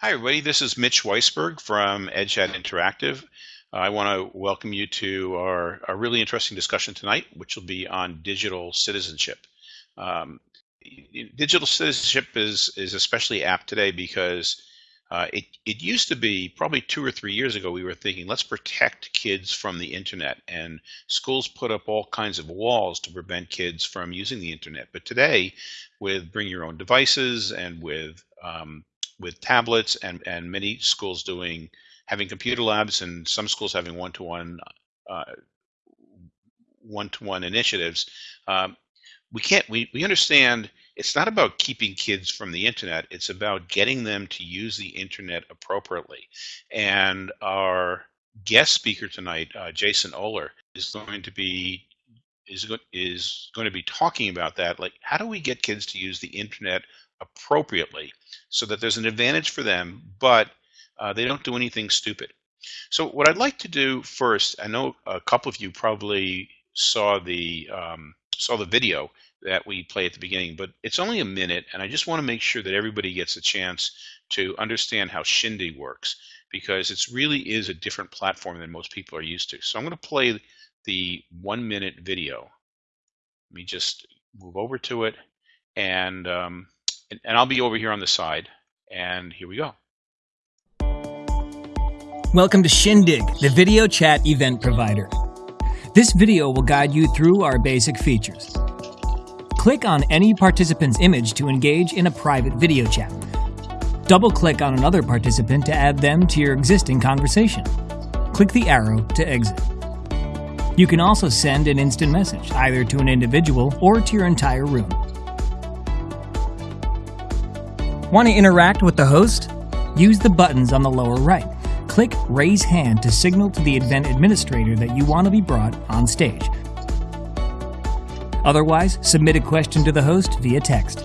Hi, everybody. This is Mitch Weisberg from EdChat Interactive. Uh, I want to welcome you to our, our, really interesting discussion tonight, which will be on digital citizenship. Um, digital citizenship is, is especially apt today because uh, it, it used to be probably two or three years ago, we were thinking, let's protect kids from the internet. And schools put up all kinds of walls to prevent kids from using the internet. But today, with bring your own devices and with um, with tablets and, and many schools doing having computer labs and some schools having one-to-one uh, one-to-one initiatives. Um, we can't we, we understand it's not about keeping kids from the internet it's about getting them to use the internet appropriately and our guest speaker tonight uh, jason Ohler is going to be is, is going to be talking about that like how do we get kids to use the internet appropriately so that there's an advantage for them, but uh, they don't do anything stupid. So what I'd like to do first, I know a couple of you probably saw the um, saw the video that we play at the beginning, but it's only a minute, and I just want to make sure that everybody gets a chance to understand how Shindig works because it really is a different platform than most people are used to. So I'm going to play the one minute video. Let me just move over to it, and um, and, and I'll be over here on the side. And here we go. Welcome to Shindig, the video chat event provider. This video will guide you through our basic features. Click on any participant's image to engage in a private video chat. Double-click on another participant to add them to your existing conversation. Click the arrow to exit. You can also send an instant message, either to an individual or to your entire room. Want to interact with the host? Use the buttons on the lower right. Click Raise Hand to signal to the event administrator that you want to be brought on stage. Otherwise, submit a question to the host via text.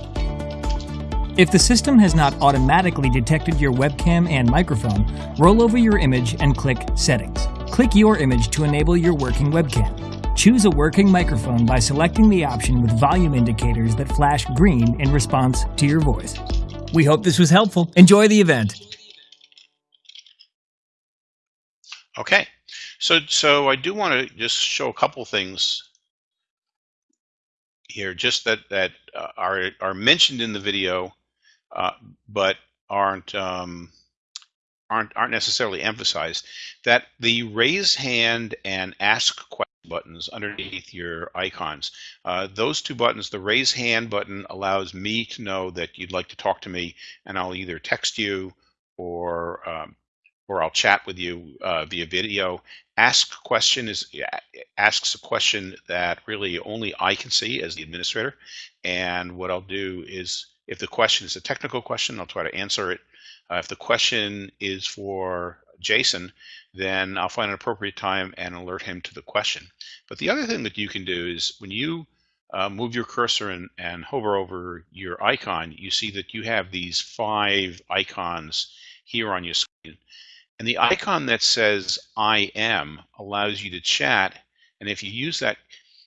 If the system has not automatically detected your webcam and microphone, roll over your image and click Settings. Click your image to enable your working webcam. Choose a working microphone by selecting the option with volume indicators that flash green in response to your voice. We hope this was helpful. Enjoy the event. Okay, so so I do want to just show a couple things here, just that that uh, are are mentioned in the video, uh, but aren't um, aren't aren't necessarily emphasized. That the raise hand and ask question buttons underneath your icons. Uh, those two buttons, the raise hand button allows me to know that you'd like to talk to me and I'll either text you or um, or I'll chat with you uh, via video. Ask question is asks a question that really only I can see as the administrator. And what I'll do is if the question is a technical question, I'll try to answer it. Uh, if the question is for Jason, then I'll find an appropriate time and alert him to the question. But the other thing that you can do is when you uh, move your cursor and, and hover over your icon, you see that you have these five icons here on your screen. And the icon that says I am allows you to chat. And if you use that,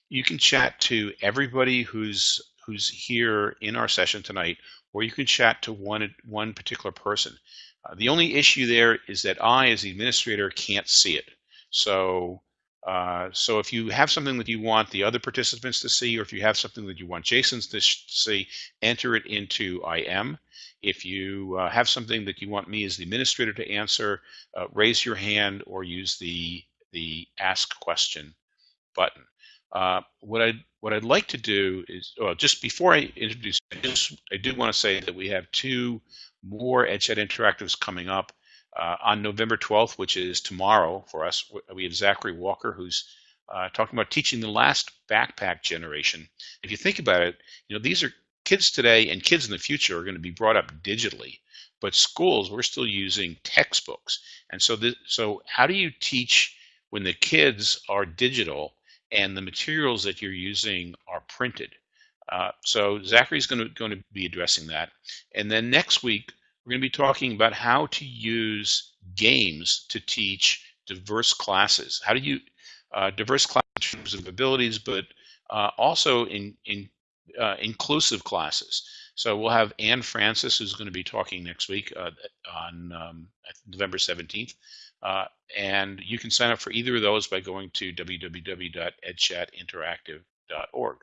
you can chat to everybody who's who's here in our session tonight, or you can chat to one one particular person. Uh, the only issue there is that I, as the administrator, can't see it. So, uh, so if you have something that you want the other participants to see, or if you have something that you want Jason's to see, enter it into IM. If you uh, have something that you want me as the administrator to answer, uh, raise your hand or use the the Ask Question button. Uh, what I what I'd like to do is, well, just before I introduce, I just I do want to say that we have two more EdChat Interactives coming up. Uh, on November 12th, which is tomorrow for us, we have Zachary Walker, who's uh, talking about teaching the last backpack generation. If you think about it, you know these are kids today and kids in the future are going to be brought up digitally, but schools we're still using textbooks. And so, this, so how do you teach when the kids are digital and the materials that you're using are printed? Uh, so Zachary's going to, going to be addressing that. And then next week, we're going to be talking about how to use games to teach diverse classes. How do you, uh, diverse classes in terms of abilities, but uh, also in, in uh, inclusive classes. So we'll have Anne Francis, who's going to be talking next week uh, on um, November 17th. Uh, and you can sign up for either of those by going to www.edchatinteractive.org.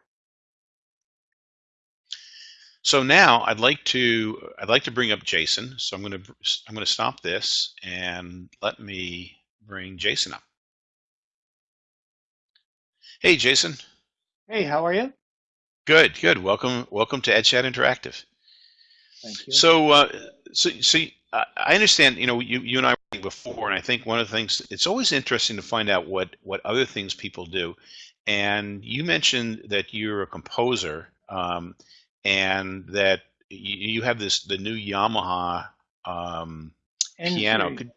So now I'd like to I'd like to bring up Jason. So I'm going to I'm going to stop this and let me bring Jason up. Hey, Jason. Hey, how are you? Good, good. Welcome, welcome to EdChat Interactive. Thank you. So, uh, so, so uh, I understand. You know, you, you and I were before, and I think one of the things it's always interesting to find out what what other things people do. And you mentioned that you're a composer, um, and that you, you, have this the new Yamaha um, piano. Could,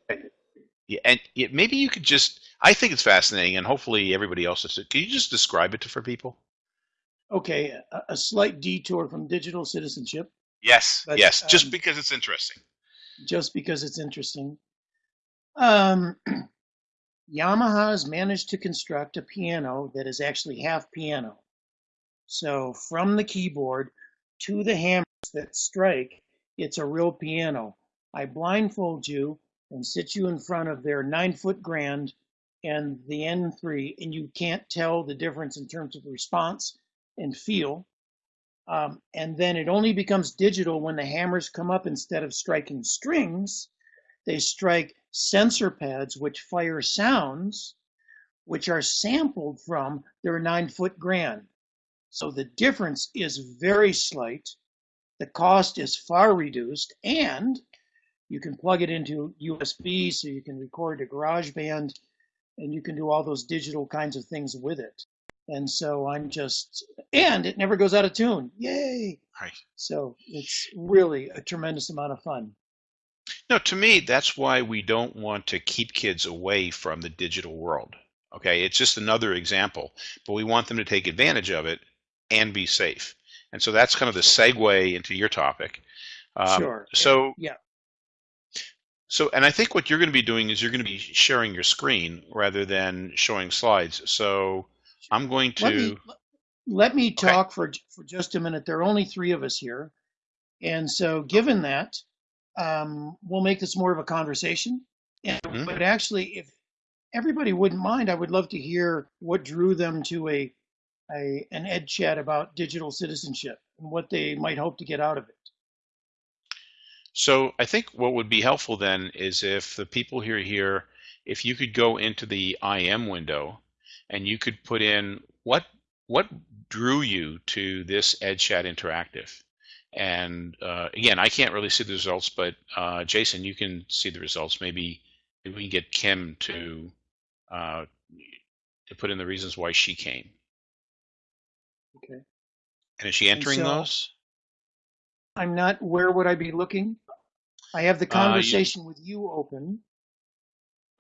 yeah, and it, maybe you could just I think it's fascinating, and hopefully everybody else is. Can you just describe it for people? Okay, a, a slight detour from digital citizenship. Yes, but, yes, just um, because it's interesting. Just because it's interesting. Um, Yamaha has managed to construct a piano that is actually half piano. So from the keyboard to the hammers that strike, it's a real piano. I blindfold you and sit you in front of their nine foot grand and the N3, and you can't tell the difference in terms of response and feel. Um, and then it only becomes digital when the hammers come up instead of striking strings, they strike sensor pads which fire sounds which are sampled from their nine foot grand. So the difference is very slight. The cost is far reduced and you can plug it into USB so you can record to GarageBand and you can do all those digital kinds of things with it. And so I'm just, and it never goes out of tune. Yay! Right. So it's really a tremendous amount of fun. No, to me, that's why we don't want to keep kids away from the digital world. Okay, it's just another example, but we want them to take advantage of it and be safe. And so that's kind of the segue into your topic. Um, sure. So yeah. So, and I think what you're going to be doing is you're going to be sharing your screen rather than showing slides. So, I'm going to. Let me, let me talk okay. for for just a minute. There are only three of us here, and so given that, um, we'll make this more of a conversation. And, mm-hmm. But actually, if everybody wouldn't mind, I would love to hear what drew them to a, a an ed chat about digital citizenship and what they might hope to get out of it. So I think what would be helpful then is if the people here here, if you could go into the IM window and you could put in what what drew you to this EdChat Interactive. And uh, again, I can't really see the results, but uh, Jason, you can see the results. Maybe, maybe we can get Kim to uh, to put in the reasons why she came. Okay. And is she entering so, those? I'm not. Where would I be looking? I have the conversation uh, you, with you open.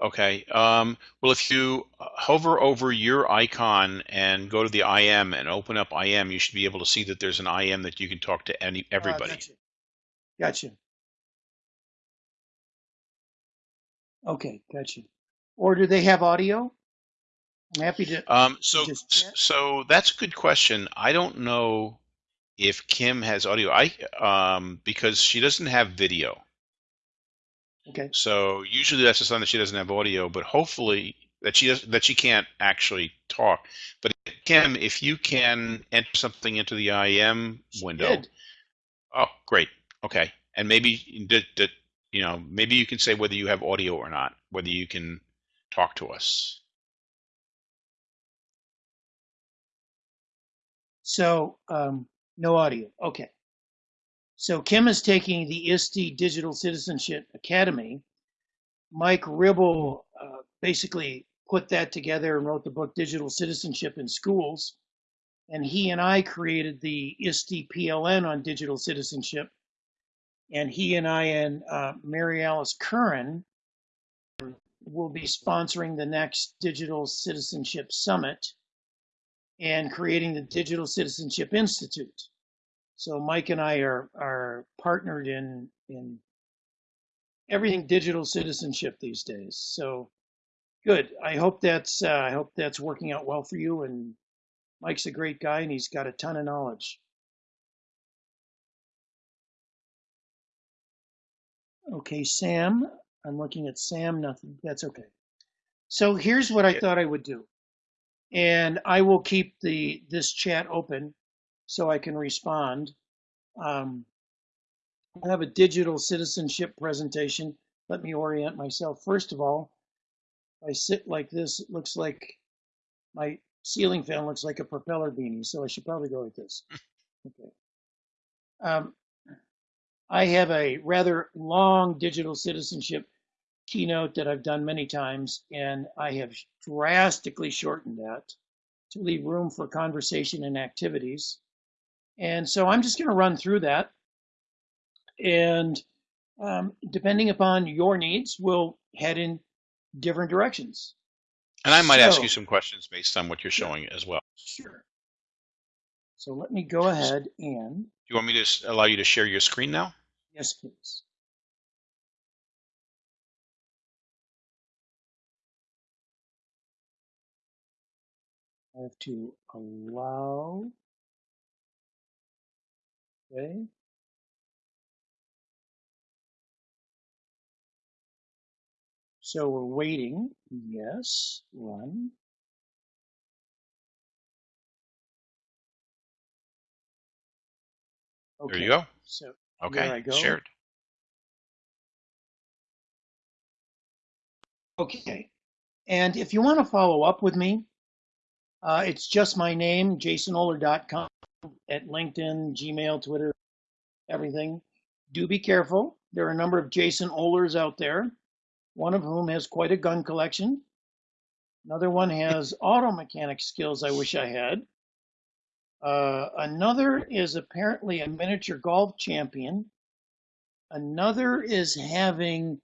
Okay. Um, well, if you hover over your icon and go to the IM and open up IM, you should be able to see that there's an IM that you can talk to any ah, everybody. Uh, gotcha. Gotcha. Okay, gotcha. Or do they have audio? I'm happy to. Um, so, so that's a good question. I don't know if Kim has audio. I um, because she doesn't have video. Okay. So usually that's a sign that she doesn't have audio, but hopefully that she does that she can't actually talk. But Kim, if you can enter something into the IM window. Did. Oh, great. Okay. And maybe you know, maybe you can say whether you have audio or not, whether you can talk to us. So um, no audio. Okay. So Kim is taking the ISTE Digital Citizenship Academy. Mike Ribble uh, basically put that together and wrote the book Digital Citizenship in Schools. And he and I created the ISTE PLN on digital citizenship. And he and I and uh, Mary Alice Curran will be sponsoring the next Digital Citizenship Summit and creating the Digital Citizenship Institute. So Mike and I are are partnered in in everything digital citizenship these days. So good. I hope that's uh, I hope that's working out well for you. And Mike's a great guy, and he's got a ton of knowledge. Okay, Sam. I'm looking at Sam. Nothing. That's okay. So here's what I thought I would do, and I will keep the this chat open so I can respond. Um, I have a digital citizenship presentation. Let me orient myself. First of all, if I sit like this, it looks like my ceiling fan looks like a propeller beanie, so I should probably go like this. Okay. Um, I have a rather long digital citizenship keynote that I've done many times, and I have drastically shortened that to leave room for conversation and activities. And so I'm just going to run through that. And um, depending upon your needs, we'll head in different directions. And I might ask you some questions based on what you're showing as well. Sure. So let me go ahead and, Do you want me to allow you to share your screen now? yes, please. I have to allow. Okay. So we're waiting. Yes, run. Okay. There you go. So Okay. I go. Shared. Okay. And if you want to follow up with me, uh, it's just my name, jasonohler.com at LinkedIn, Gmail, Twitter, everything. Do be careful. There are a number of Jason Ohlers out there, one of whom has quite a gun collection. Another one has auto mechanic skills I wish I had. Uh, another is apparently a miniature golf champion. Another is having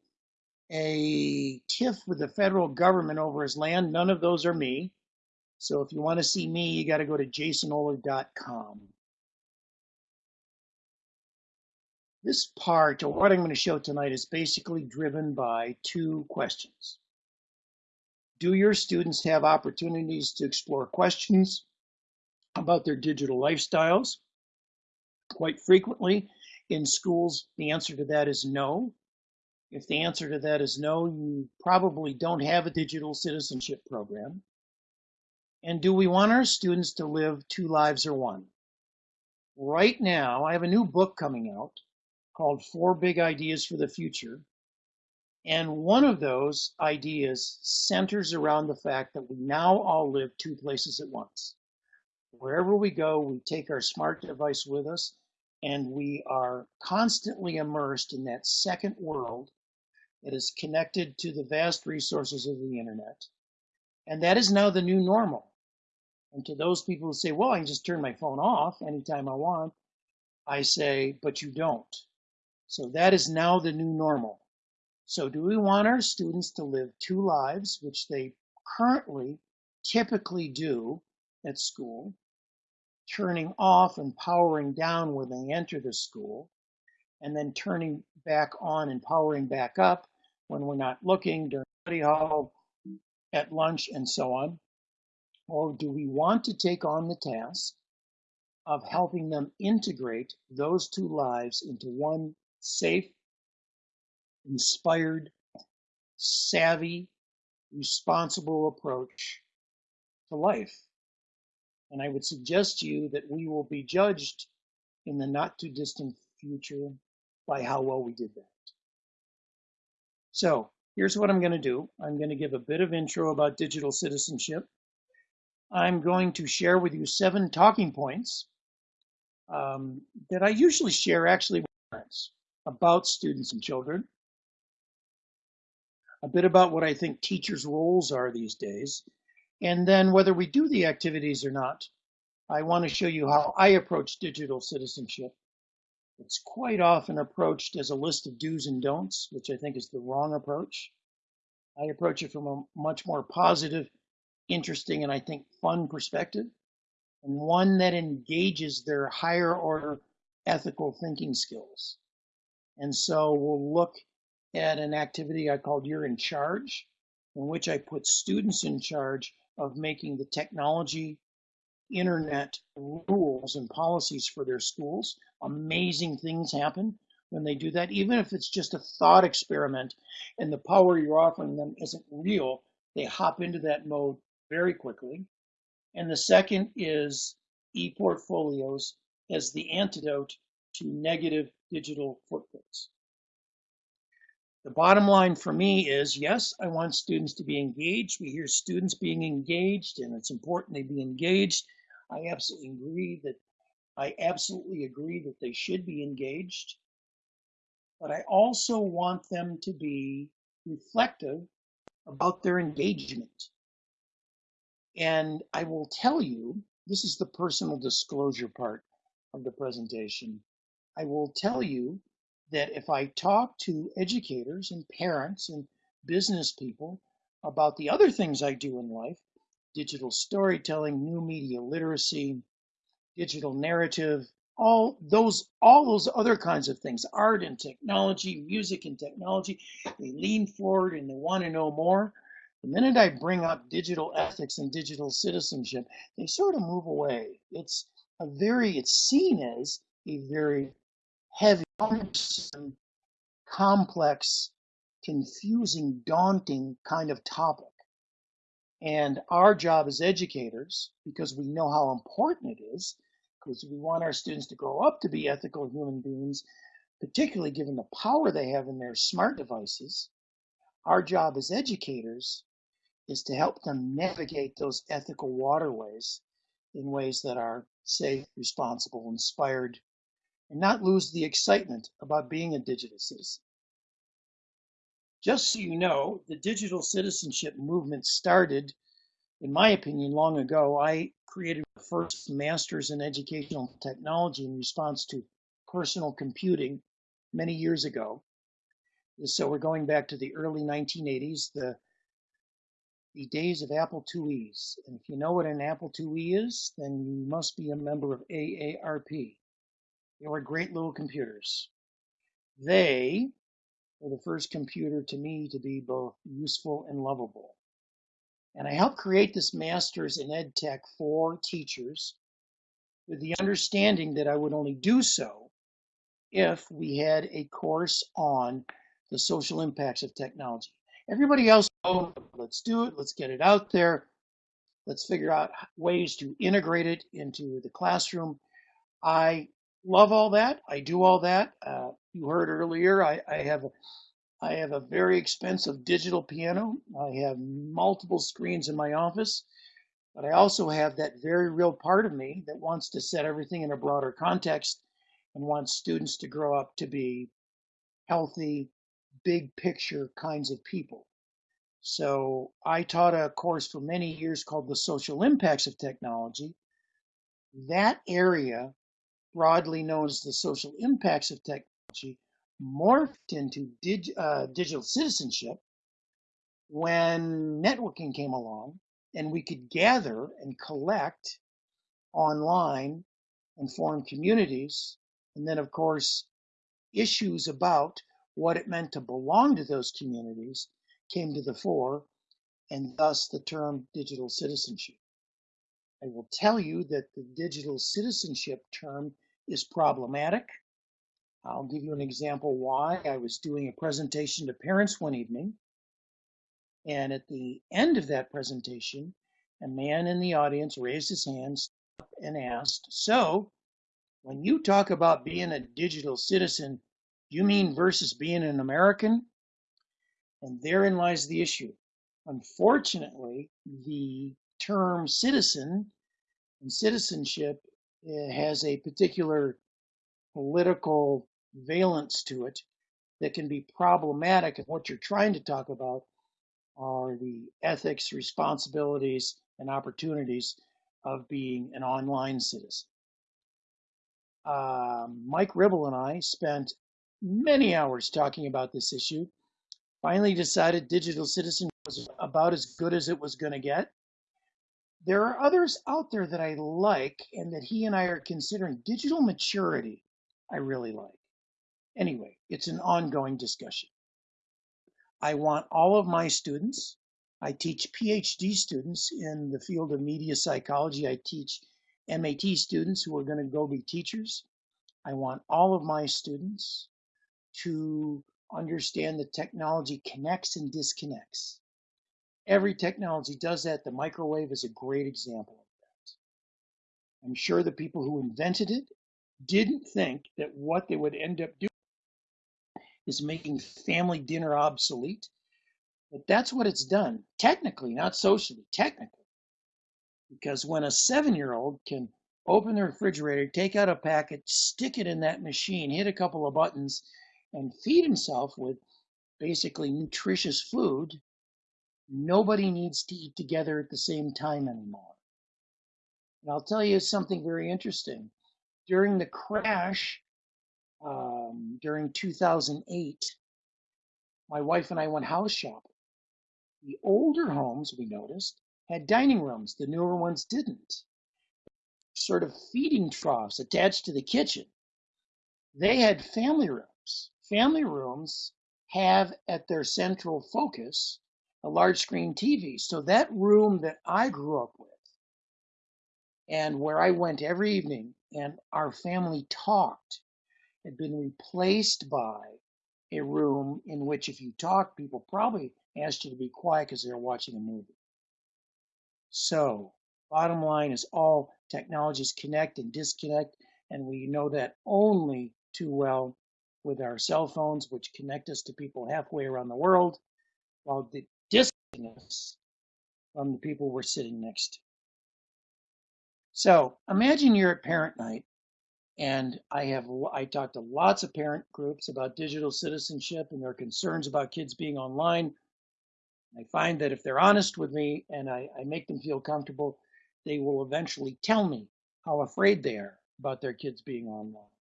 a tiff with the federal government over his land. None of those are me. So if you want to see me, you got to go to jasonohler.com. This part, or what I'm going to show tonight, is basically driven by two questions. Do your students have opportunities to explore questions about their digital lifestyles? Quite frequently in schools, the answer to that is no. If the answer to that is no, you probably don't have a digital citizenship program. And do we want our students to live two lives or one? Right now, I have a new book coming out called Four Big Ideas for the Future. And one of those ideas centers around the fact that we now all live two places at once. Wherever we go, we take our smart device with us, and we are constantly immersed in that second world that is connected to the vast resources of the internet. And that is now the new normal. And to those people who say, well, I can just turn my phone off anytime I want, I say, but you don't. So that is now the new normal. So do we want our students to live two lives, which they currently typically do at school, turning off and powering down when they enter the school, and then turning back on and powering back up when we're not looking during study hall, at lunch, and so on? Or do we want to take on the task of helping them integrate those two lives into one safe, inspired, savvy, responsible approach to life? And I would suggest to you that we will be judged in the not too distant future by how well we did that. So here's what I'm going to do. I'm going to give a bit of intro about digital citizenship. I'm going to share with you seven talking points um, that I usually share actually with parents about students and children. A bit about what I think teachers' roles are these days. And then whether we do the activities or not, I want to show you how I approach digital citizenship. It's quite often approached as a list of do's and don'ts, which I think is the wrong approach. I approach it from a much more positive, interesting, and I think fun perspective, and one that engages their higher order ethical thinking skills. And so we'll look at an activity I called You're in Charge, in which I put students in charge of making the technology, internet rules and policies for their schools. Amazing things happen when they do that, even if it's just a thought experiment and the power you're offering them isn't real, they hop into that mode very quickly. And the second is e-portfolios as the antidote to negative digital footprints. The bottom line for me is yes, I want students to be engaged. We hear students being engaged, and it's important they be engaged. I absolutely agree that I absolutely agree that they should be engaged. But I also want them to be reflective about their engagement. And I will tell you, this is the personal disclosure part of the presentation. I will tell you that if I talk to educators and parents and business people about the other things I do in life, digital storytelling, new media literacy, digital narrative, all those all those other kinds of things, art and technology, music and technology, they lean forward and they want to know more. The minute I bring up digital ethics and digital citizenship, they sort of move away. It's a very, it's seen as a very heavy, complex, confusing, daunting kind of topic. And our job as educators, because we know how important it is, because we want our students to grow up to be ethical human beings, particularly given the power they have in their smart devices, our job as educators is to help them navigate those ethical waterways in ways that are safe, responsible, inspired, and not lose the excitement about being a digital citizen. Just so you know, the digital citizenship movement started, in my opinion, long ago. I created the first master's in educational technology in response to personal computing many years ago. So we're going back to the early 1980s. The the days of Apple IIe's. And if you know what an Apple IIe is, then you must be a member of AARP. They were great little computers. They were the first computer to me to be both useful and lovable. And I helped create this master's in ed tech for teachers with the understanding that I would only do so if we had a course on the social impacts of technology. Everybody else, oh, let's do it, let's get it out there, let's figure out ways to integrate it into the classroom. I love all that. I do all that. Uh, you heard earlier, I, I have a, I have a very expensive digital piano. I have multiple screens in my office, but I also have that very real part of me that wants to set everything in a broader context and wants students to grow up to be healthy, big picture kinds of people. So I taught a course for many years called The Social Impacts of Technology. That area, broadly known as the social impacts of technology, morphed into dig, uh, digital citizenship when networking came along and we could gather and collect online and form communities. And then, of course, issues about what it meant to belong to those communities came to the fore, and thus the term digital citizenship. I will tell you that the digital citizenship term is problematic. I'll give you an example why. I was doing a presentation to parents one evening, and at the end of that presentation, a man in the audience raised his hand and asked, So, when you talk about being a digital citizen, you mean versus being an American? And therein lies the issue. Unfortunately, the term citizen and citizenship eh, has a particular political valence to it that can be problematic And what you're trying to talk about are the ethics, responsibilities, and opportunities of being an online citizen. Uh, Mike Ribble and I spent many hours talking about this issue. Finally decided digital citizen was about as good as it was going to get. There are others out there that I like and that he and I are considering. Digital maturity, I really like. Anyway, it's an ongoing discussion. I want all of my students, I teach PhD students in the field of media psychology. I teach MAT students who are going to go be teachers. I want all of my students to understand that technology connects and disconnects. Every technology does that. The microwave is a great example of that. I'm sure the people who invented it didn't think that what they would end up doing is making family dinner obsolete. But that's what it's done, technically, not socially, technically. Because when a seven year old can open the refrigerator, take out a packet, stick it in that machine, hit a couple of buttons, and feed himself with basically nutritious food, nobody needs to eat together at the same time anymore. And I'll tell you something very interesting. During the crash um, during 2008, my wife and I went house shopping. The older homes, we noticed, had dining rooms. The newer ones didn't. Sort of feeding troughs attached to the kitchen. They had family rooms. Family rooms have at their central focus a large screen TV. So that room that I grew up with and where I went every evening and our family talked had been replaced by a room in which if you talk, people probably asked you to be quiet because they're watching a movie. So, bottom line is all technologies connect and disconnect, and we know that only too well with our cell phones, which connect us to people halfway around the world, while disconnect us from the people we're sitting next to. So imagine you're at parent night, and I have I talked to lots of parent groups about digital citizenship and their concerns about kids being online. I find that if they're honest with me and I, I make them feel comfortable, they will eventually tell me how afraid they are about their kids being online.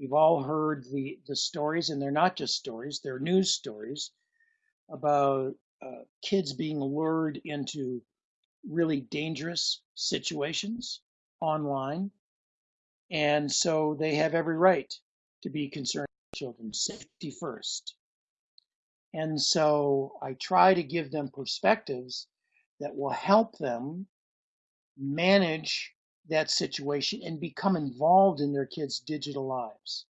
We've all heard the, the stories, and they're not just stories, they're news stories about uh, kids being lured into really dangerous situations online. And so they have every right to be concerned with children, safety first. And so I try to give them perspectives that will help them manage that situation and become involved in their kids' digital lives.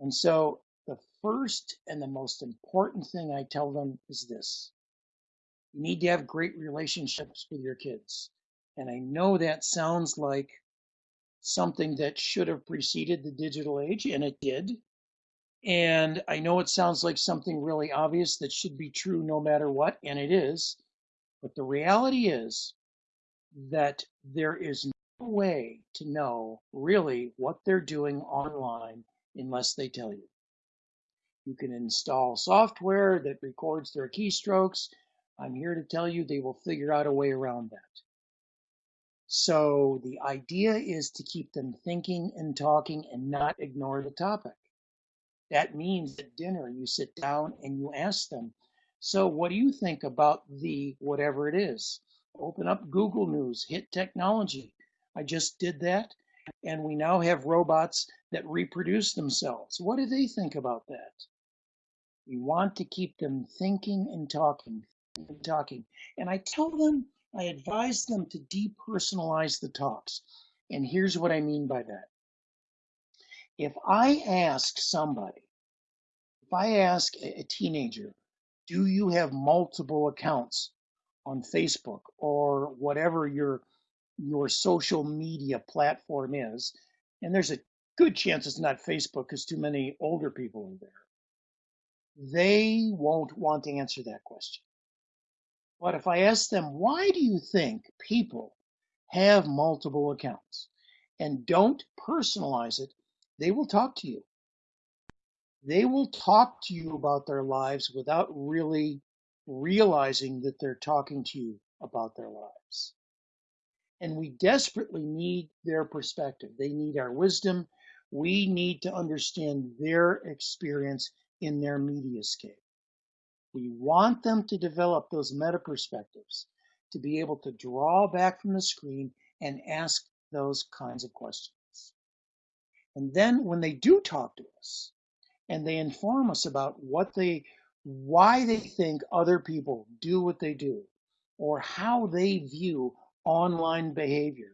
And so the first and the most important thing I tell them is this you need to have great relationships with your kids. And I know that sounds like something that should have preceded the digital age, and it did. And I know it sounds like something really obvious that should be true no matter what, and it is. But the reality is that there is way to know really what they're doing online unless they tell you. You can install software that records their keystrokes. I'm here to tell you they will figure out a way around that. So the idea is to keep them thinking and talking and not ignore the topic. That means at dinner you sit down and you ask them, so what do you think about the whatever it is? Open up Google News, hit technology. I just did that. And we now have robots that reproduce themselves. What do they think about that? We want to keep them thinking and talking, and talking. And I tell them, I advise them to depersonalize the talks. And here's what I mean by that. If I ask somebody, if I ask a teenager, do you have multiple accounts on Facebook or whatever your your social media platform is, and there's a good chance it's not Facebook because too many older people are there. They won't want to answer that question. But if I ask them, why do you think people have multiple accounts and don't personalize it, they will talk to you. They will talk to you about their lives without really realizing that they're talking to you about their lives. And we desperately need their perspective. They need our wisdom. We need to understand their experience in their mediascape. We want them to develop those meta perspectives, to be able to draw back from the screen and ask those kinds of questions. And then when they do talk to us and they inform us about what they, why they think other people do what they do, or how they view online behavior,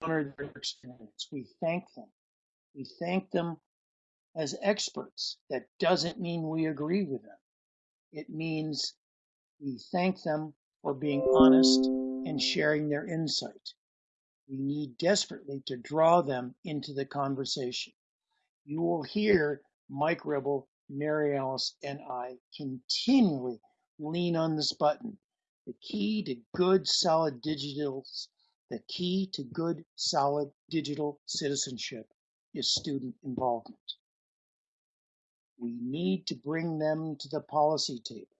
honor their experience, we thank them. We thank them as experts. That doesn't mean we agree with them. It means we thank them for being honest and sharing their insight. We need desperately to draw them into the conversation. You will hear Mike Ribble, Mary Alice, and I continually lean on this button. The key to good, solid digital, the key to good, solid digital citizenship is student involvement. We need to bring them to the policy table.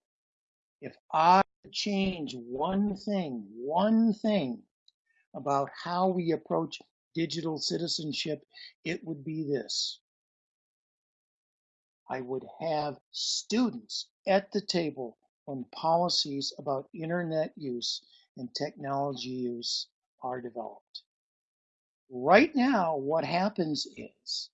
If I change one thing, one thing about how we approach digital citizenship, it would be this. I would have students at the table when policies about internet use and technology use are developed. Right now, what happens is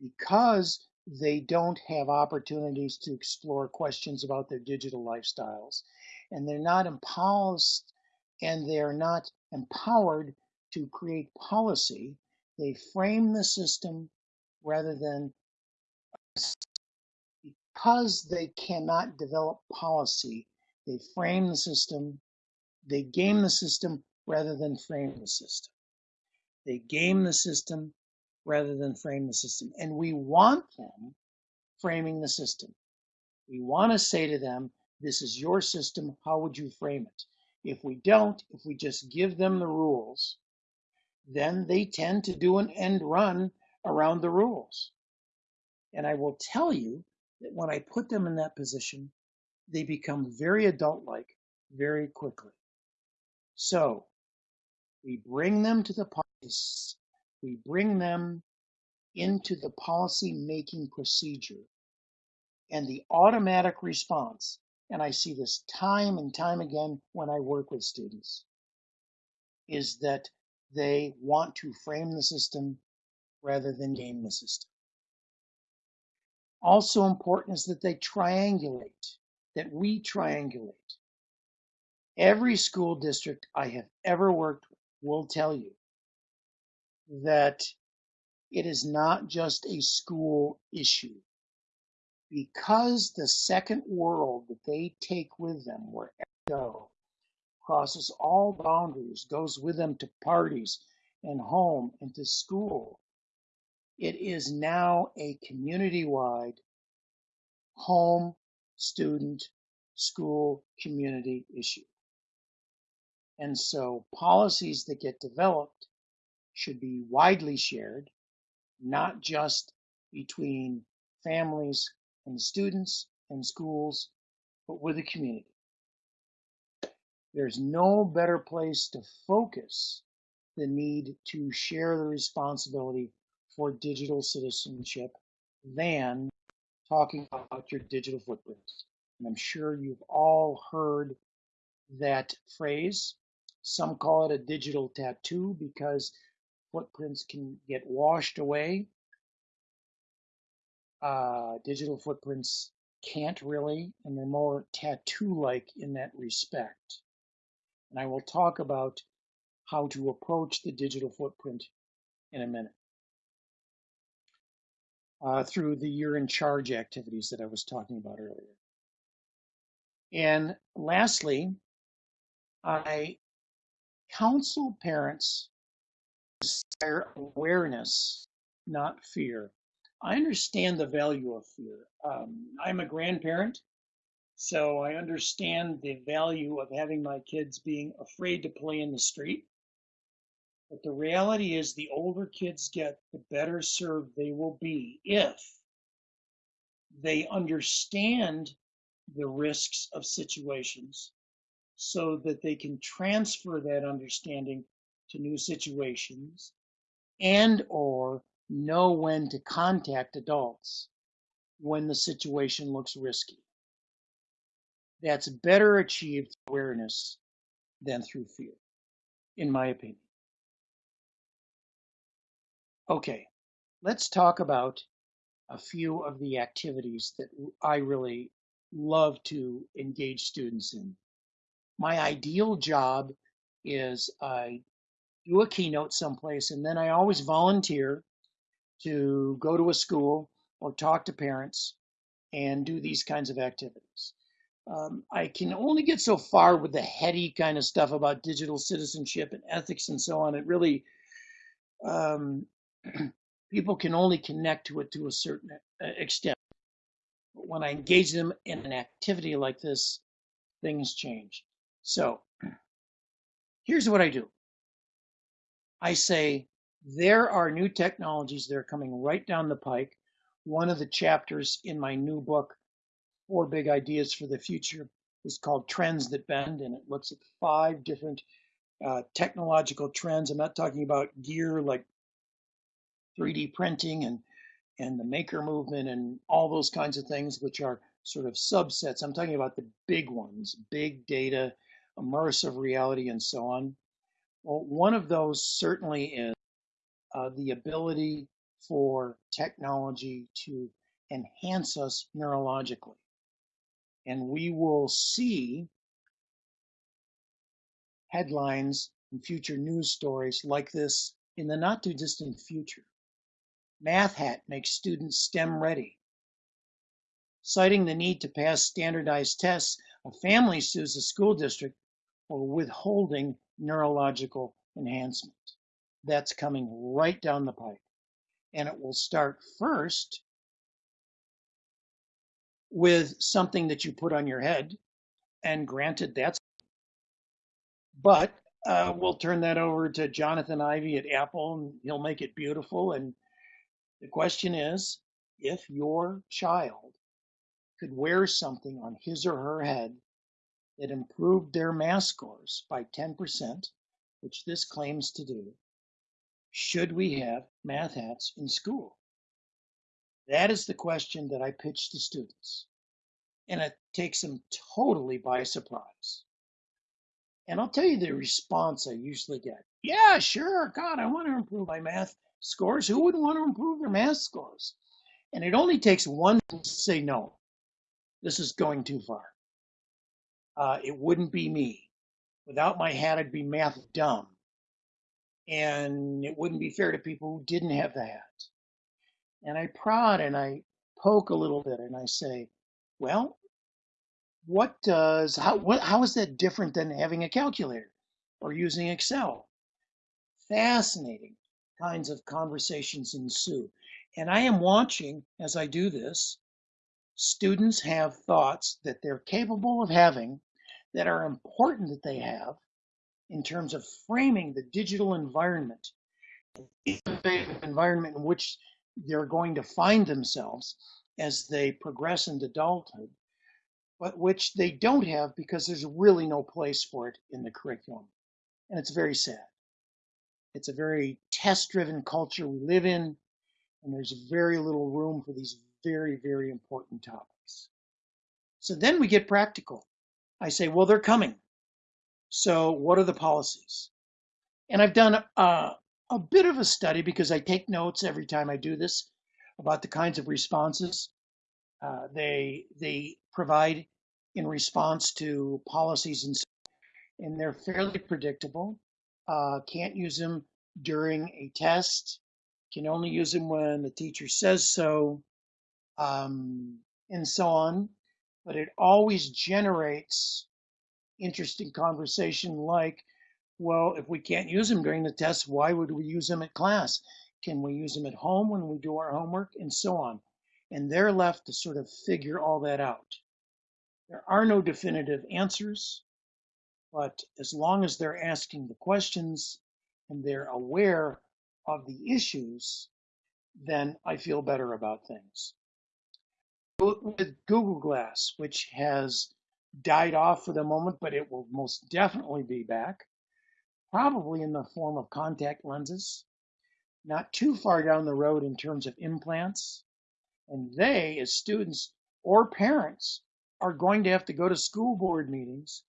because they don't have opportunities to explore questions about their digital lifestyles and they're not empowered and they're not empowered to create policy. They frame the system rather than because they cannot develop policy, they frame the system, they game the system rather than frame the system. They game the system rather than frame the system. And we want them framing the system. We want to say to them, this is your system, how would you frame it? If we don't, if we just give them the rules, then they tend to do an end run around the rules. And I will tell you that when I put them in that position, they become very adult like very quickly. So we bring them to the policy, we bring them into the policy making procedure and the automatic response and I see this time and time again when I work with students, is that they want to frame the system rather than game the system. Also important is that they triangulate, that we triangulate. Every school district I have ever worked with will tell you that it is not just a school issue because the second world that they take with them wherever they go crosses all boundaries, goes with them to parties and home and to school, it is now a community wide home, student, school, community issue. And so policies that get developed should be widely shared, not just between families, and students and schools, but with the community. There's no better place to focus the need to share the responsibility for digital citizenship than talking about your digital footprints. And I'm sure you've all heard that phrase. Some call it a digital tattoo because footprints can get washed away uh, digital footprints can't really, and they're more tattoo-like in that respect. And I will talk about how to approach the digital footprint in a minute. Uh, through the year in charge activities that I was talking about earlier. And lastly, I counsel parents to awareness, not fear. I understand the value of fear. Um, I'm a grandparent, so I understand the value of having my kids being afraid to play in the street. But the reality is, the older kids get, the better served they will be if they understand the risks of situations so that they can transfer that understanding to new situations and or know when to contact adults when the situation looks risky. That's better achieved awareness than through fear, in my opinion. Okay, let's talk about a few of the activities that I really love to engage students in. My ideal job is I do a keynote someplace and then I always volunteer to go to a school or talk to parents and do these kinds of activities. Um, I can only get so far with the heady kind of stuff about digital citizenship and ethics and so on. It really, um, people can only connect to it to a certain uh, extent. But when I engage them in an activity like this, things change. So here's what I do. I say, there are new technologies that are coming right down the pike. One of the chapters in my new book, Four Big Ideas for the Future, is called Trends That Bend, and it looks at five different uh, technological trends. I'm not talking about gear like 3D printing and and the maker movement and all those kinds of things, which are sort of subsets. I'm talking about the big ones, big data, immersive reality, and so on. Well, one of those certainly is uh, the ability for technology to enhance us neurologically. And we will see headlines and future news stories like this in the not too distant future. Math Hat makes students STEM ready. Citing the need to pass standardized tests, a family sues the school district for withholding neurological enhancement. That's coming right down the pipe. And it will start first with something that you put on your head. And granted, that's, but uh, we'll turn that over to Jonathan Ive at Apple and he'll make it beautiful. And the question is if your child could wear something on his or her head that improved their math scores by 10%, which this claims to do, should we have math hats in school? That is the question that I pitch to students. And it takes them totally by surprise. And I'll tell you the response I usually get. Yeah, sure. God, I want to improve my math scores. Who wouldn't want to improve their math scores? And it only takes one to say no. This is going too far. Uh, it wouldn't be me. Without my hat, I'd be math dumb. And it wouldn't be fair to people who didn't have the hat. And I prod and I poke a little bit and I say, well, what does, how, what, how is that different than having a calculator or using Excel? Fascinating kinds of conversations ensue. And I am watching as I do this, students have thoughts that they're capable of having that are important that they have in terms of framing the digital environment, environment in which they're going to find themselves as they progress into adulthood, but which they don't have because there's really no place for it in the curriculum. And it's very sad. It's a very test driven culture we live in, and there's very little room for these very, very important topics. So then we get practical. I say, well, they're coming. So what are the policies? And I've done a, a bit of a study because I take notes every time I do this about the kinds of responses uh, they they provide in response to policies and and they're fairly predictable uh, can't use them during a test, can only use them when the teacher says so, um, and so on. But it always generates interesting conversation like, well, if we can't use them during the test, why would we use them at class? Can we use them at home when we do our homework? And so on. And they're left to sort of figure all that out. There are no definitive answers. But as long as they're asking the questions and they're aware of the issues, then I feel better about things. With Google Glass, which has died off for the moment, but it will most definitely be back, probably in the form of contact lenses, not too far down the road in terms of implants. And they, as students or parents, are going to have to go to school board meetings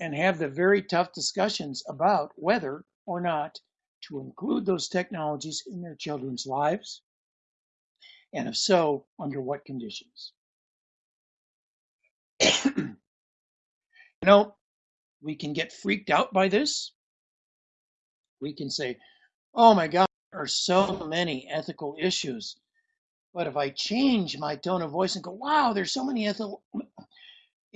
and have the very tough discussions about whether or not to include those technologies in their children's lives, and if so, under what conditions. you know, we can get freaked out by this. We can say, oh my God, there are so many ethical issues. But if I change my tone of voice and go, wow, there's so many ethical,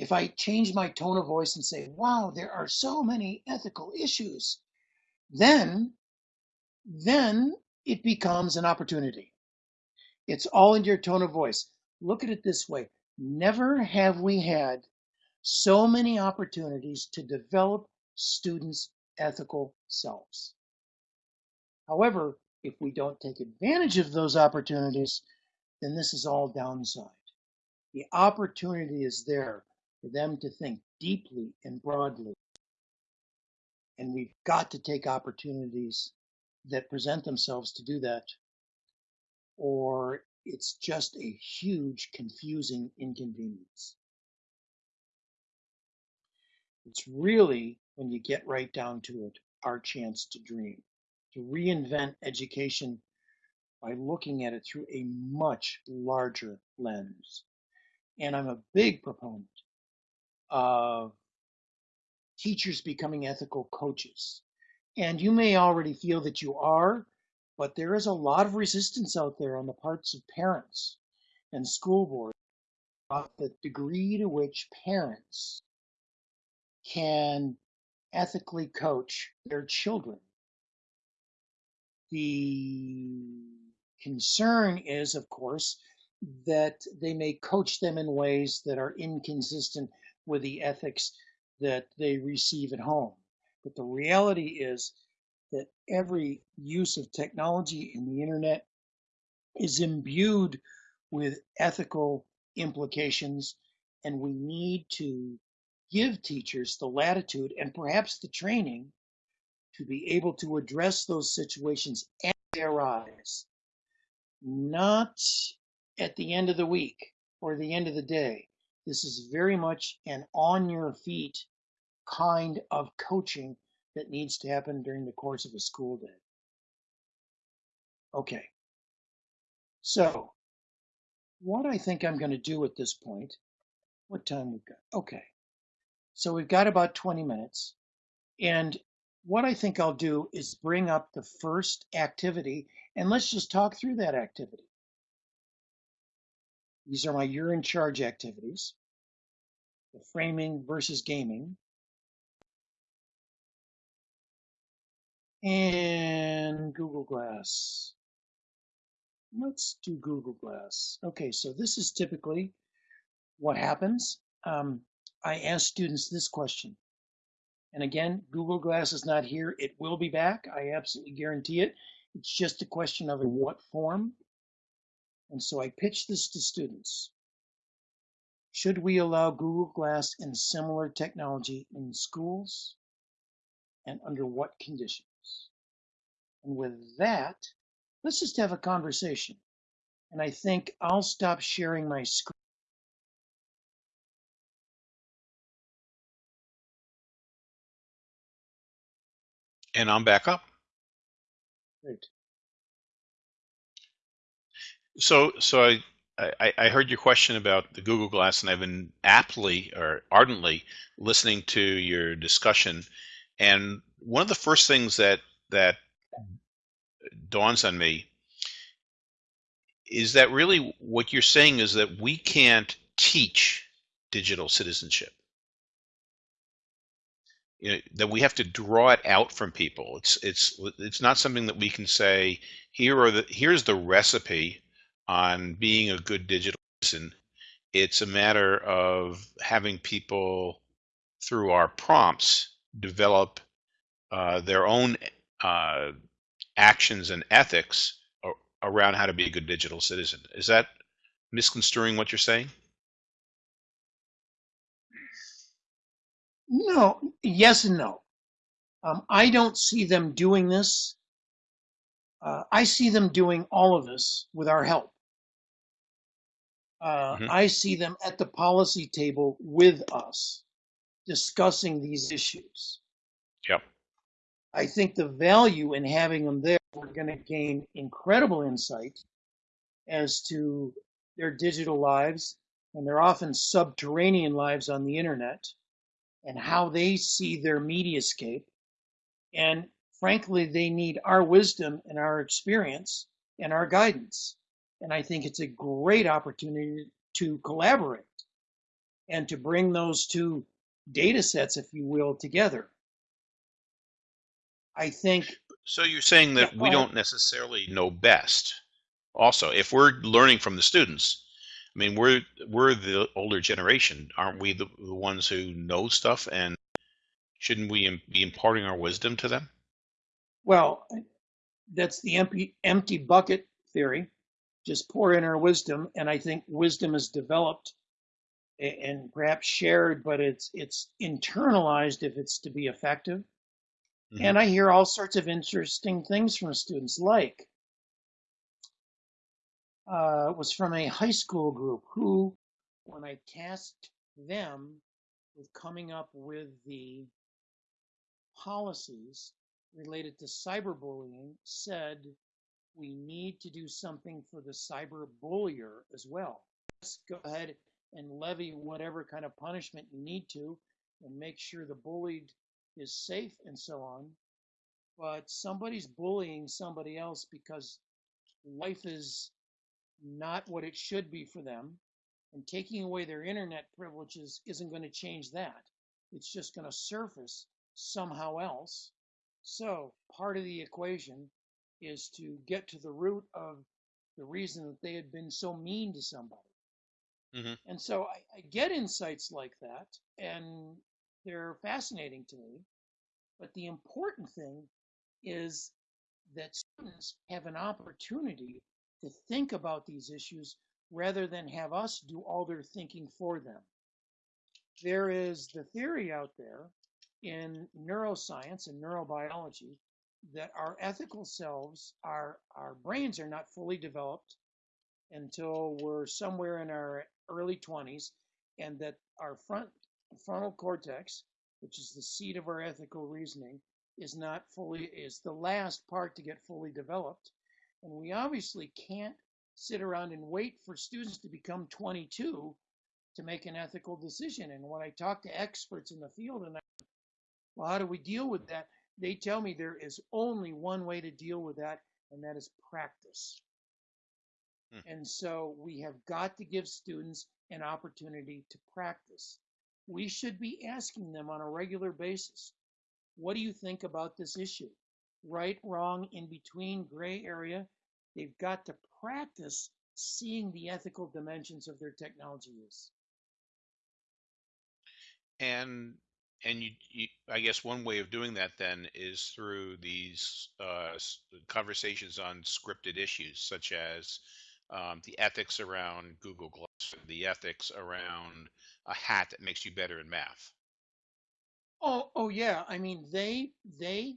if I change my tone of voice and say, wow, there are so many ethical issues, then, then it becomes an opportunity. It's all in your tone of voice. Look at it this way. Never have we had so many opportunities to develop students' ethical selves. However, if we don't take advantage of those opportunities, then this is all downside. The opportunity is there for them to think deeply and broadly. And we've got to take opportunities that present themselves to do that, or it's just a huge, confusing inconvenience. It's really, when you get right down to it, our chance to dream, to reinvent education by looking at it through a much larger lens. And I'm a big proponent of teachers becoming ethical coaches. And you may already feel that you are, but there is a lot of resistance out there on the parts of parents and school boards about the degree to which parents can ethically coach their children. The concern is, of course, that they may coach them in ways that are inconsistent with the ethics that they receive at home. But the reality is that every use of technology in the internet is imbued with ethical implications, and we need to give teachers the latitude and perhaps the training to be able to address those situations as they arise, not at the end of the week or the end of the day. This is very much an on your feet kind of coaching that needs to happen during the course of a school day. Okay. So, what I think I'm going to do at this point, what time we've got? Okay. So we've got about 20 minutes. And what I think I'll do is bring up the first activity and let's just talk through that activity. These are my you're in charge activities. The framing versus gaming. And Google Glass. Let's do Google Glass. Okay, so this is typically what happens. Um, I ask students this question. And again, Google Glass is not here. It will be back. I absolutely guarantee it. It's just a question of in what form. And so I pitch this to students. Should we allow Google Glass and similar technology in schools? And under what conditions? And with that, let's just have a conversation. And I think I'll stop sharing my screen. And I'm back up. Great. So, so I, I, I heard your question about the Google Glass, and I've been aptly or ardently listening to your discussion. And one of the first things that that dawns on me is that really what you're saying is that we can't teach digital citizenship you know, that we have to draw it out from people. It's it's it's not something that we can say here are the here's the recipe on being a good digital citizen. It's a matter of having people through our prompts develop uh, their own uh, actions and ethics around how to be a good digital citizen. Is that misconstruing what you're saying? No, yes and no. Um, I don't see them doing this. Uh, I see them doing all of this with our help. Uh, mm-hmm. I see them at the policy table with us discussing these issues. Yep. I think the value in having them there, we're going to gain incredible insight as to their digital lives and their often subterranean lives on the internet and how they see their mediascape. And frankly, they need our wisdom and our experience and our guidance. And I think it's a great opportunity to collaborate and to bring those two data sets, if you will, together. I think. So you're saying that we don't necessarily know best. Also, if we're learning from the students, I mean, we're we're the older generation, aren't we? The, the ones who know stuff, and shouldn't we be imparting our wisdom to them? Well, that's the empty empty bucket theory. Just pour in our wisdom, and I think wisdom is developed and perhaps shared, but it's it's internalized if it's to be effective. Mhm. And I hear all sorts of interesting things from students, like uh, was from a high school group who, when I tasked them with coming up with the policies related to cyberbullying, said we need to do something for the cyber bullier as well. Just go ahead and levy whatever kind of punishment you need to and make sure the bullied is safe and so on. But somebody's bullying somebody else because life is not what it should be for them. And taking away their internet privileges isn't going to change that. It's just going to surface somehow else. So part of the equation is to get to the root of the reason that they had been so mean to somebody. Mhm. And so I, I get insights like that, and they're fascinating to me. But the important thing is that students have an opportunity to think about these issues rather than have us do all their thinking for them. There is the theory out there in neuroscience and neurobiology that our ethical selves, our, our brains are not fully developed until we're somewhere in our early 20s, and that our front frontal cortex, which is the seat of our ethical reasoning, is not fully is the last part to get fully developed. And we obviously can't sit around and wait for students to become 22 to make an ethical decision. And when I talk to experts in the field and I, well, how do we deal with that? They tell me there is only one way to deal with that, and that is practice. Hmm. And so we have got to give students an opportunity to practice. We should be asking them on a regular basis, what do you think about this issue? Right, wrong, in between, gray area. They've got to practice seeing the ethical dimensions of their technology use. And and you, you, I guess one way of doing that then is through these uh, conversations on scripted issues, such as um, the ethics around Google Glass, the ethics around a hat that makes you better in math. Oh, oh yeah. I mean, they they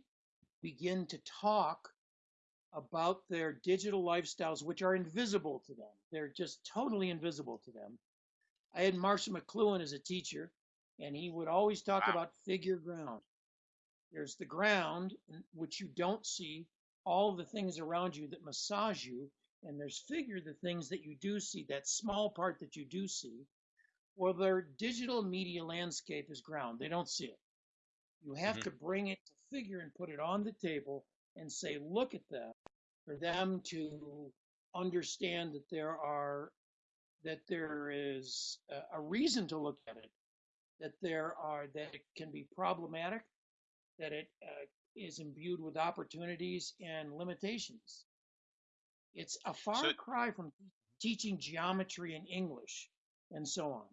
begin to talk about their digital lifestyles, which are invisible to them. They're just totally invisible to them. I had Marshall McLuhan as a teacher, and he would always talk Wow. about figure ground. There's the ground, which you don't see, all the things around you that massage you, and there's figure, the things that you do see, that small part that you do see. Well, their digital media landscape is ground. They don't see it. You have Mhm. to bring it to figure and put it on the table and say, look at that, for them to understand that there are that there is a, a reason to look at it, that there are that it can be problematic, that it uh, is imbued with opportunities and limitations. It's a far So cry from teaching geometry and English and so on.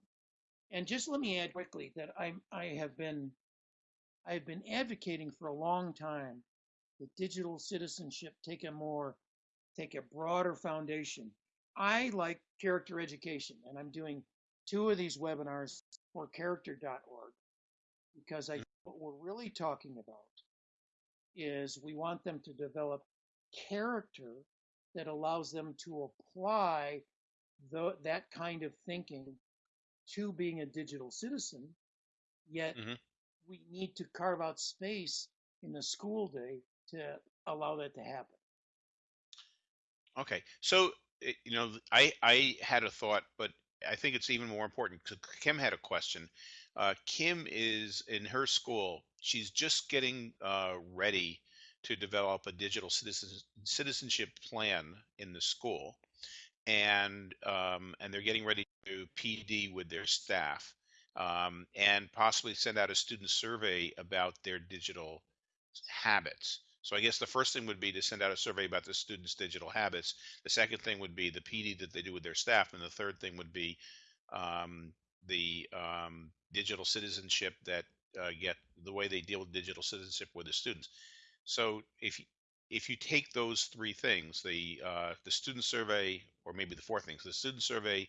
And just let me add quickly that I I have been I have been advocating for a long time that digital citizenship take a more take a broader foundation. I like character education, and I'm doing two of these webinars for character.org because I think what we're really talking about is we want them to develop character that allows them to apply the, that kind of thinking to being a digital citizen, yet Mhm. we need to carve out space in the school day to allow that to happen. Okay, so you know, I I had a thought, but I think it's even more important. 'cause Kim had a question. Uh, Kim is in her school. She's just getting uh, ready to develop a digital citizen, citizenship plan in the school, and um, and they're getting ready to PD with their staff, um, and possibly send out a student survey about their digital habits. So I guess the first thing would be to send out a survey about the students' digital habits. The second thing would be the PD that they do with their staff, and the third thing would be um, the um, digital citizenship that uh, get the way they deal with digital citizenship with the students. So if if you take those three things, the uh, the student survey, or maybe the four things, the student survey,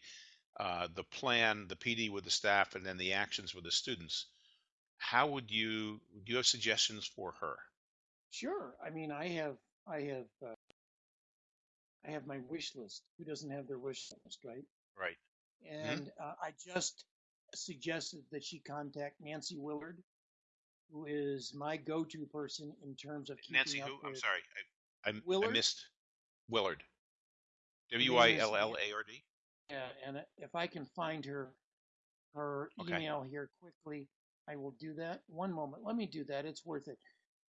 uh, the plan, the PD with the staff, and then the actions with the students, how would you do you have suggestions for her? Sure. I mean, I have, I have, uh, I have my wish list. Who doesn't have their wish list, right? Right. And uh, I just suggested that she contact Nancy Willard, who is my go-to person in terms of keeping Nancy, who? I'm sorry, I, I, I Willard? missed Willard. W I L L A R D. Yeah, and if I can find her, her Okay. email here quickly, I will do that. One moment. Let me do that. It's worth it.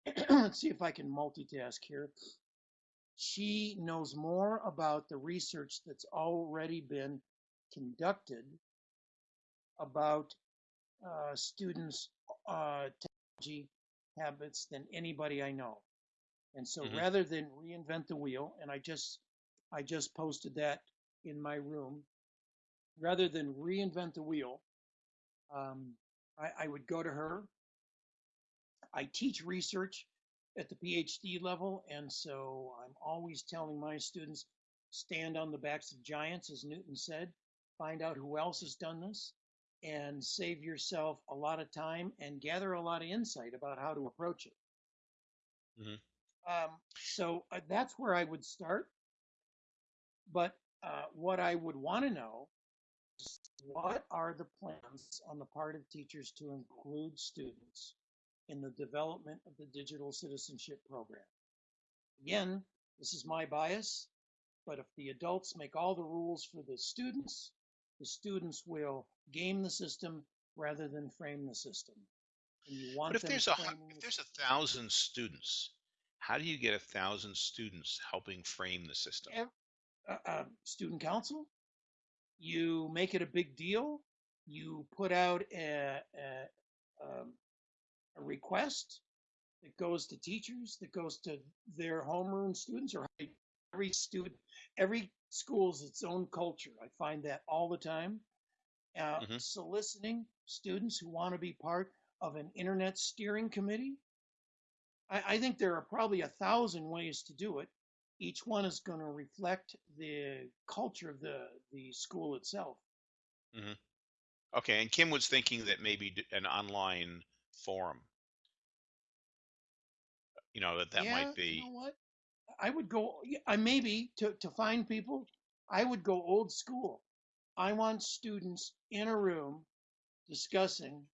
Let's see if I can multitask here. She knows more about the research that's already been conducted about uh, students' uh, technology habits than anybody I know. And so Mhm. rather than reinvent the wheel, and I just I just posted that in my room, rather than reinvent the wheel, um, I, I would go to her. I teach research at the PhD level, and so I'm always telling my students stand on the backs of giants, as Newton said, find out who else has done this, and save yourself a lot of time and gather a lot of insight about how to approach it. Mhm. Um, so uh, that's where I would start. But uh, what I would want to know is what are the plans on the part of teachers to include students in the development of the digital citizenship program? Again, this is my bias, but if the adults make all the rules for the students, the students will game the system rather than frame the system. And you want But if there's a if there's a thousand students, how do you get a thousand students helping frame the system? Uh, uh, student council. You make it a big deal. You put out a, a, um, a request that goes to teachers, that goes to their homeroom students, or every student. Every school's its own culture. I find that all the time. Uh, Mhm. Soliciting students who want to be part of an internet steering committee. I, I think there are probably a thousand ways to do it each one is going to reflect the culture of the the school itself. Okay, and Kim was thinking that maybe an online forum. You know that that yeah, might be. You know what? I would go. I maybe to to find people. I would go old school. I want students in a room discussing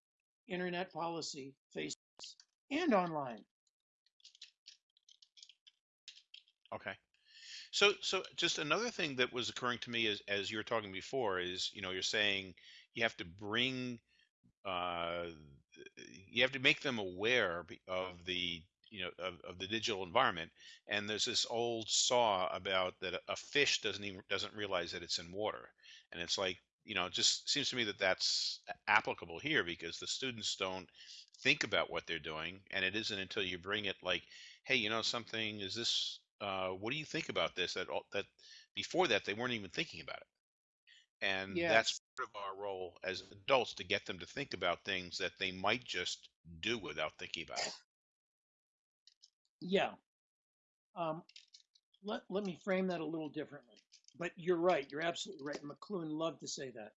internet policy, face and online. Okay. So, so just another thing that was occurring to me as as you were talking before is, you know, you're saying you have to bring, uh, you have to make them aware of the, you know, of, of the digital environment. And there's this old saw about that a- fish doesn't even doesn't realize that it's in water, and it's like, you know, it just seems to me that that's applicable here because the students don't think about what they're doing, and it isn't until you bring it like, hey, you know, something is this uh, what do you think about this? That all- that before that they weren't even thinking about it, and that's part of our role as adults to get them to think about things that they might just do without thinking about it. Yeah. Um, let let me frame that a little differently. But you're right. You're absolutely right. McLuhan loved to say that.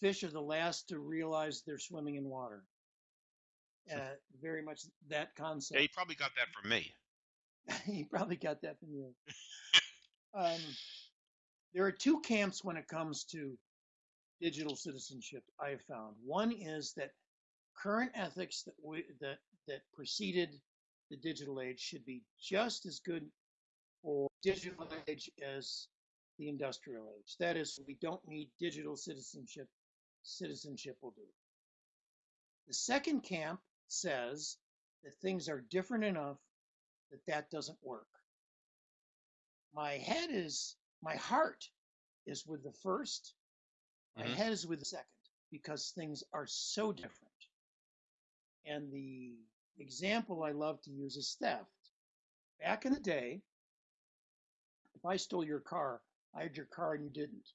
Fish are the last to realize they're swimming in water. Uh, very much that concept. Yeah, you probably got that from me. he probably got that from you. um, there are two camps when it comes to digital citizenship. I have found one is that current ethics that we, that that preceded the digital age should be just as good for digital age as the industrial age. That is, we don't need digital citizenship. Citizenship will do. The second camp says that things are different enough that that doesn't work. My head is, my heart is with the 1st my Mhm. head is with the second because things are so different. And the example I love to use is theft. Back in the day, if I stole your car, I had your car and you didn't.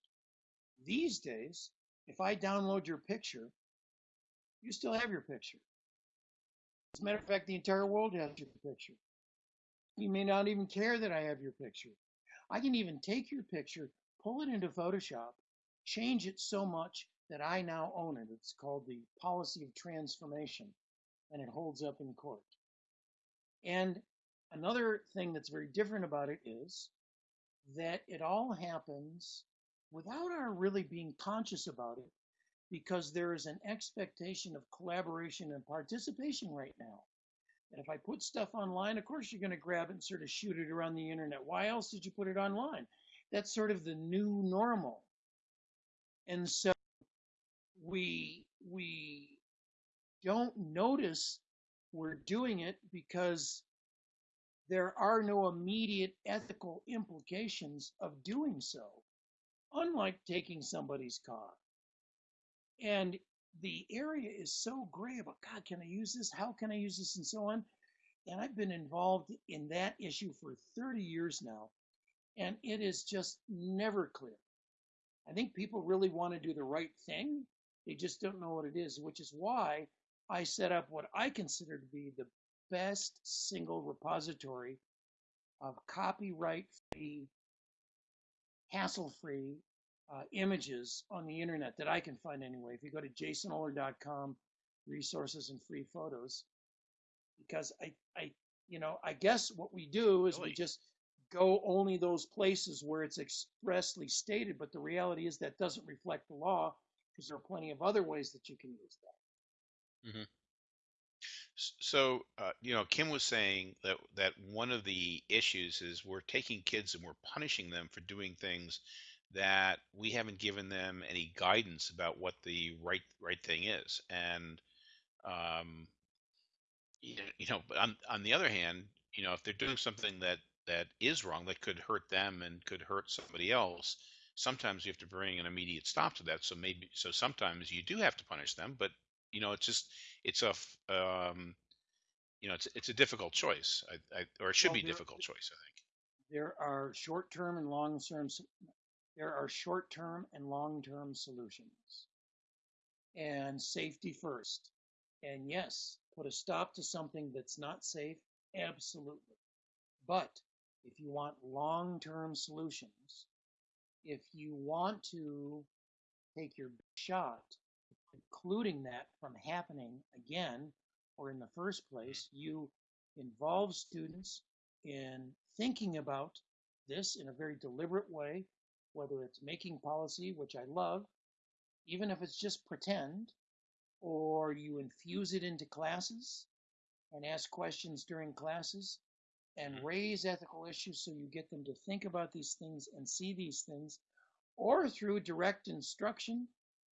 These days, if I download your picture, you still have your picture. As a matter of fact, the entire world has your picture. You may not even care that I have your picture. I can even take your picture, pull it into Photoshop, change it so much that I now own it. It's called the policy of transformation, and it holds up in court. And another thing that's very different about it is that it all happens without our really being conscious about it because there is an expectation of collaboration and participation right now. And if I put stuff online, of course you're going to grab it and sort of shoot it around the internet. Why else did you put it online? That's sort of the new normal. And so we we don't notice we're doing it because there are no immediate ethical implications of doing so, unlike taking somebody's car. And the area is so gray about God, can I use this? How can I use this? And so on. And I've been involved in that issue for 30 years now, and it is just never clear. I think people really want to do the right thing. They just don't know what it is, which is why I set up what I consider to be the best single repository of copyright free, hassle free uh, images on the internet that I can find anyway. If you go to jasonohler.com, resources and free photos, because I, I, you know, I guess what we do is Really? we just go only those places where it's expressly stated, but the reality is that doesn't reflect the law because there are plenty of other ways that you can use that. S- So, uh, you know, Kim was saying that that one of the issues is we're taking kids and we're punishing them for doing things that we haven't given them any guidance about what the right right thing is. And um, you know, you know, but on on the other hand, you know, if they're doing something that that is wrong, that could hurt them and could hurt somebody else, sometimes you have to bring an immediate stop to that. So maybe, so sometimes you do have to punish them, but you know, it's just it's a um, you know, it's it's a difficult choice, I, I, or it should Well, be a difficult choice, I think. There are short-term and long-term. There are short-term and long-term solutions, and safety first. And yes, put a stop to something that's not safe. Absolutely. But if you want long-term solutions, if you want to take your shot, including that from happening again or in the first place, you involve students in thinking about this in a very deliberate way, whether it's making policy, which I love, even if it's just pretend, or you infuse it into classes and ask questions during classes and Mhm. raise ethical issues so you get them to think about these things and see these things, or through direct instruction.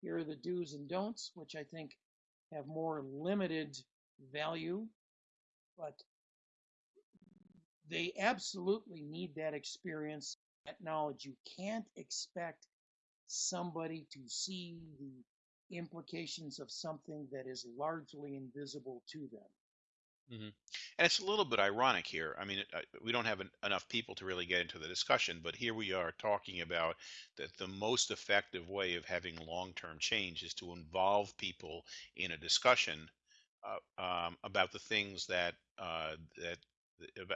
Here are the do's and don'ts, which I think have more limited value, but they absolutely need that experience, that knowledge. You can't expect somebody to see the implications of something that is largely invisible to them. Hmm And it's a little bit ironic here. I mean, uh, we don't have en- enough people to really get into the discussion, but here we are talking about that the most effective way of having long-term change is to involve people in a discussion uh, um, about the things that uh, that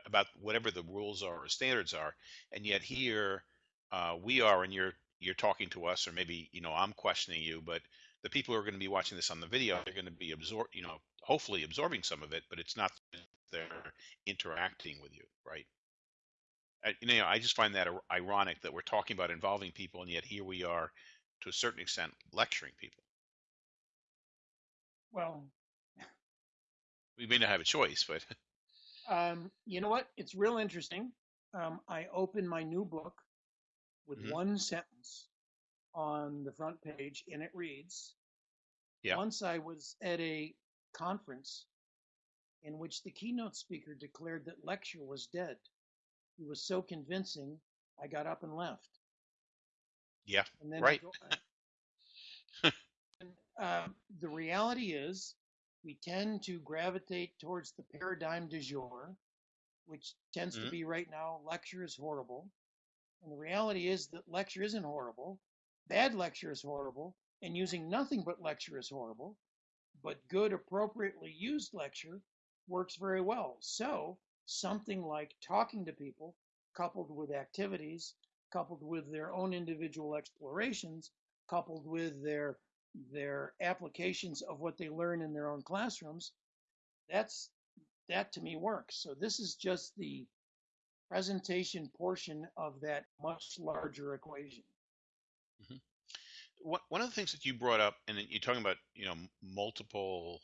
about whatever the rules are or standards are. And yet here uh, we are, and you're you're talking to us, or maybe you know I'm questioning you, but the people who are going to be watching this on the video they're going to be absorb you know hopefully absorbing some of it but it's not they're interacting with you right I, you know i just find that ironic that we're talking about involving people and yet here we are to a certain extent lecturing people Well, we may not have a choice but um, you know what? It's real interesting. Um, I open my new book with Mhm. one sentence on the front page, and it reads Yeah. Once I was at a conference in which the keynote speaker declared that lecture was dead. He was so convincing, I got up and left. Yeah, And then right. Go, and, uh, the reality is, we tend to gravitate towards the paradigm du jour, which tends Mhm. to be right now lecture is horrible. And the reality is that lecture isn't horrible. Bad lecture is horrible, and using nothing but lecture is horrible. But good, appropriately used lecture works very well. So, something like talking to people, coupled with activities, coupled with their own individual explorations, coupled with their their applications of what they learn in their own classrooms, that's that to me works. So this is just the presentation portion of that much larger equation. One one of the things that you brought up, and you're talking about, you know, multiple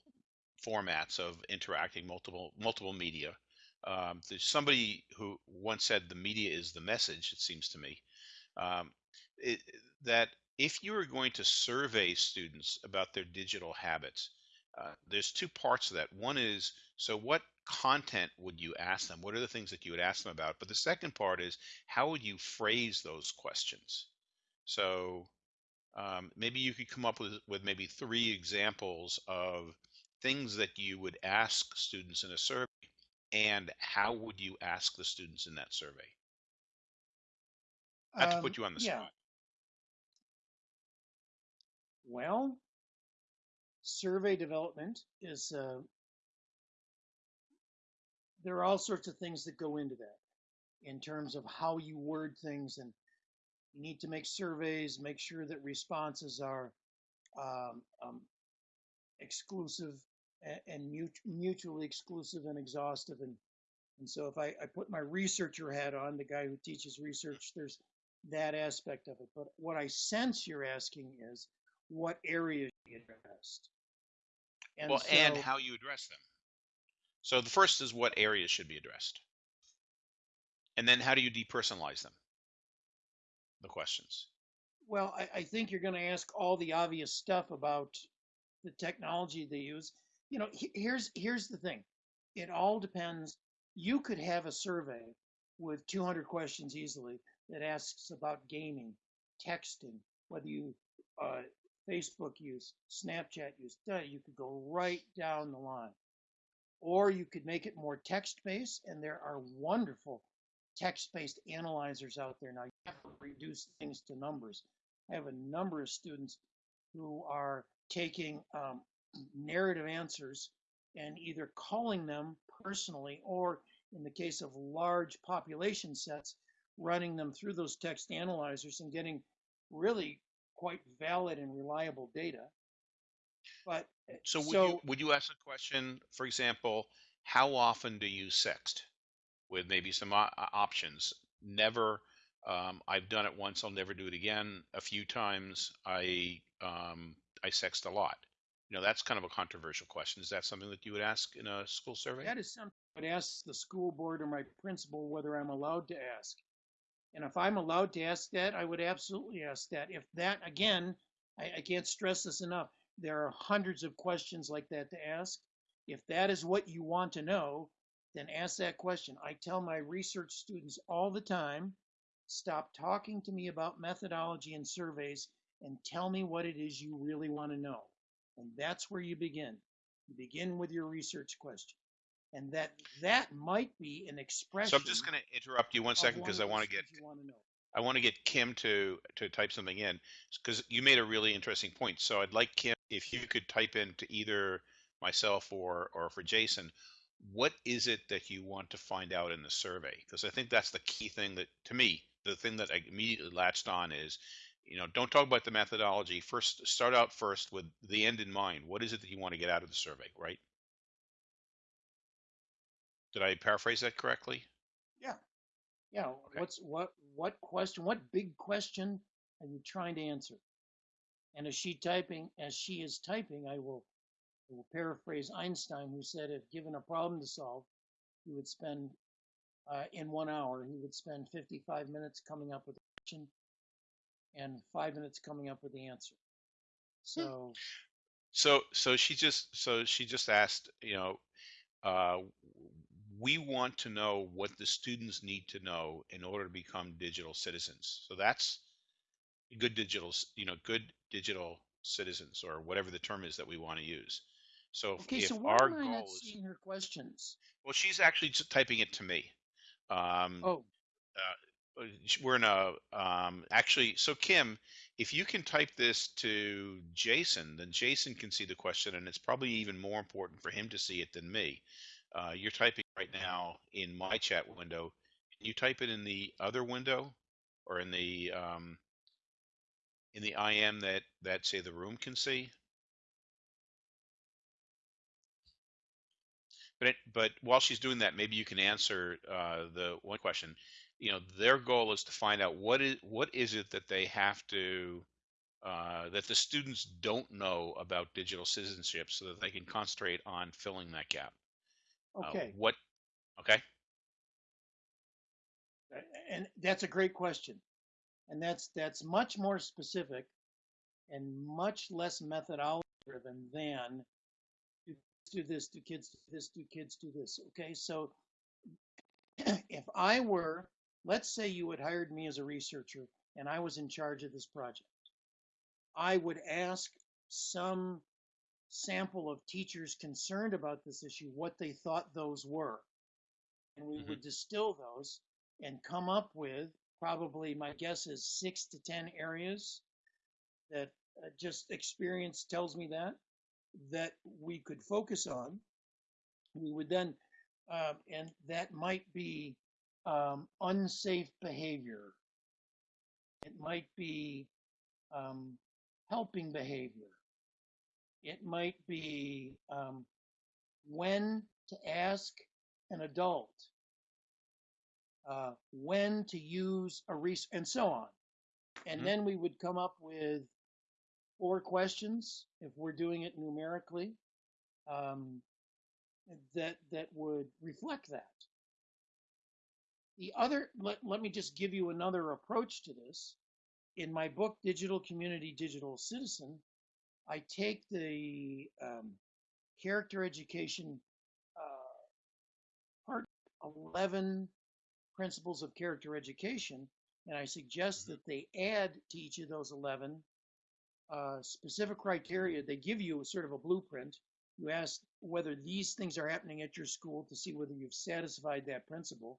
formats of interacting, multiple multiple media. Um, there's somebody who once said the media is the message. It seems to me um, it, that if you are going to survey students about their digital habits, uh, there's two parts of that. One is so what content would you ask them? What are the things that you would ask them about? But the second part is how would you phrase those questions? So um, maybe you could come up with, with maybe three examples of things that you would ask students in a survey and how would you ask the students in that survey? Not to Um, put you on the yeah. spot. Well, survey development is uh, there are all sorts of things that go into that in terms of how you word things and you need to make surveys make sure that responses are um, um, exclusive and, and mut- mutually exclusive and exhaustive and and so if I, I put my researcher hat on the guy who teaches research there's that aspect of it but what i sense you're asking is what areas you addressed and well, and how you address them. So the first is what areas should be addressed. And then how do you depersonalize them? The questions. Well, I, I think you're going to ask all the obvious stuff about the technology they use. You know, he- here's here's the thing. It all depends. You could have a survey with 200 questions easily that asks about gaming, texting, whether you uh, Facebook use, Snapchat use. You could go right down the line, or you could make it more text-based, and there are wonderful text-based analyzers out there now. You have to reduce things to numbers. I have a number of students who are taking um, narrative answers and either calling them personally or, in the case of large population sets, running them through those text analyzers and getting really quite valid and reliable data. But So would you would you ask a question, for example, how often do you sext? With maybe some options. Never. Um, I've done it once. I'll never do it again. A few times. I um, I sext a lot. You know, that's kind of a controversial question. Is that something that you would ask in a school survey? That is something I would ask the school board or my principal whether I'm allowed to ask. And if I'm allowed to ask that, I would absolutely ask that. If that, again, I, I can't stress this enough, there are hundreds of questions like that to ask. If that is what you want to know, then ask that question. I tell my research students all the time stop talking to me about methodology and surveys and tell me what it is you really want to know. And that's where you begin. You begin with your research question and that that might be an expression. So I'm just going to interrupt you one second because I want to get want to know. I want to get Kim to to type something in because you made a really interesting point. So I'd like Kim if you could type in to either myself or or for Jason, what is it that you want to find out in the survey? Because I think that's the key thing that to me, the thing that I immediately latched on is, you know, don't talk about the methodology. First, start out first with the end in mind. What is it that you want to get out of the survey, right? Did I paraphrase that correctly? Yeah, yeah. Okay. What's what what question? What big question are you trying to answer? And as she typing, as she is typing, I will, I will paraphrase Einstein, who said, if given a problem to solve, he would spend uh, in one hour, he would spend 55 minutes coming up with a question and five minutes coming up with the answer. So So so she just so she just asked, you know, uh, we want to know what the students need to know in order to become digital citizens. So that's good digital, you know, good digital citizens or whatever the term is that we want to use. So if, Okay, if so why our am I not is, seeing her questions? well, she's actually just typing it to me. Um, Oh, uh, we're in a um, actually. So Kim, if you can type this to Jason, then Jason can see the question, and it's probably even more important for him to see it than me. Uh, you're typing right now in my chat window. Can you type it in the other window, or in the um, in the IM that that say the room can see? But it, but while she's doing that, maybe you can answer uh, the one question. You know, their goal is to find out what is what is it that they have to uh, that the students don't know about digital citizenship, so that they can concentrate on filling that gap. Uh, okay. what? Okay. And that's a great question. And that's that's much more specific and much less methodology driven than do this, do kids do this, do kids do this. Okay, so if I were, let's say you had hired me as a researcher and I was in charge of this project, I would ask some sample of teachers concerned about this issue what they thought those were. And we Mhm. would distill those and come up with probably, my guess is six to 10 areas that uh, just experience tells me that, that we could focus on. We would then, um, and that might be um, unsafe behavior. It might be um, helping behavior. It might be um, when to ask an adult, uh, when to use a resource, and so on. And Mhm. then we would come up with four questions if we're doing it numerically um, that that would reflect that. The other, let, let me just give you another approach to this. In my book, Digital Community, Digital Citizen, I take the um, character education uh, part 11 principles of character education, and I suggest Mhm. that they add to each of those 11 uh, specific criteria. They give you a sort of a blueprint. You ask whether these things are happening at your school to see whether you've satisfied that principle.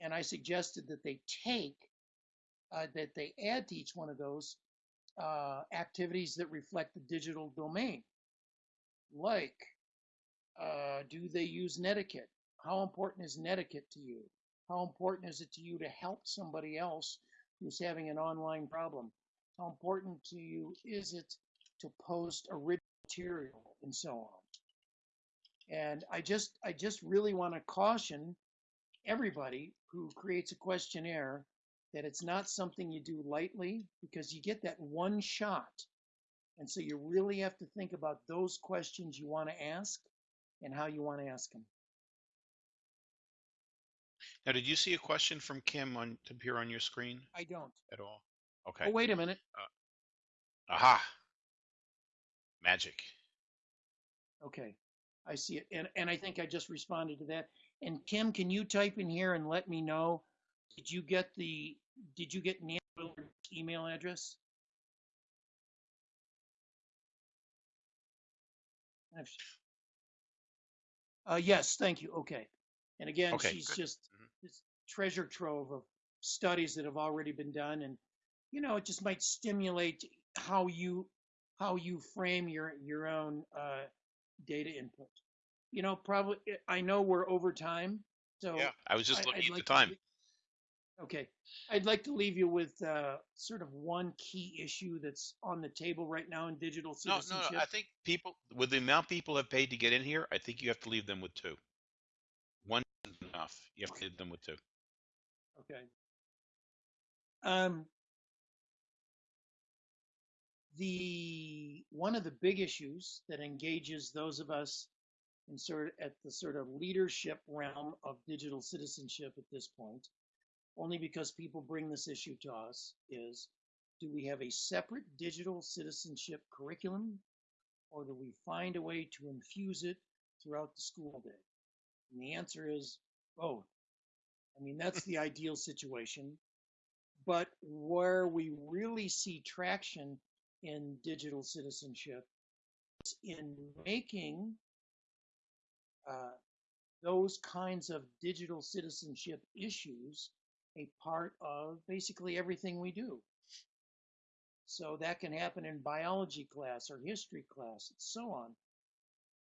And I suggested that they take, uh, that they add to each one of those uh, activities that reflect the digital domain. Like, uh, do they use netiquette? How important is netiquette to you? How important is it to you to help somebody else who's having an online problem? How important to you is it to post original material and so on? And I just, I just really want to caution everybody who creates a questionnaire that it's not something you do lightly because you get that one shot. And so you really have to think about those questions you want to ask and how you want to ask them. Now, did you see a question from Kim on to appear on your screen I don't. at all? Okay. Oh, wait a minute. Aha. Magic. Okay. I see it. And, and I think I just responded to that. And Kim, can you type in here and let me know? Did you get the, did you get Nancy Willard's email address? Uh, yes, thank you. Okay. And again, Okay, she's good. just Mhm. this treasure trove of studies that have already been done. And, you know, it just might stimulate how you, how you frame your, your own, uh, data input. You know, probably, I know we're over time, so. Yeah, I was just looking I'd at the like to time. Okay, I'd like to leave you with uh, sort of one key issue that's on the table right now in digital citizenship. No, no, no. I think people, with the amount people have paid to get in here, I think you have to leave them with two. One isn't enough. You have to leave them with two. Okay. Um, the one of the big issues that engages those of us in sort at the sort of leadership realm of digital citizenship at this point, only because people bring this issue to us, is do we have a separate digital citizenship curriculum or do we find a way to infuse it throughout the school day? And the answer is both. I mean, that's the ideal situation. but where we really see traction in digital citizenship is in making uh, those kinds of digital citizenship issues a part of basically everything we do. So that can happen in biology class or history class and so on.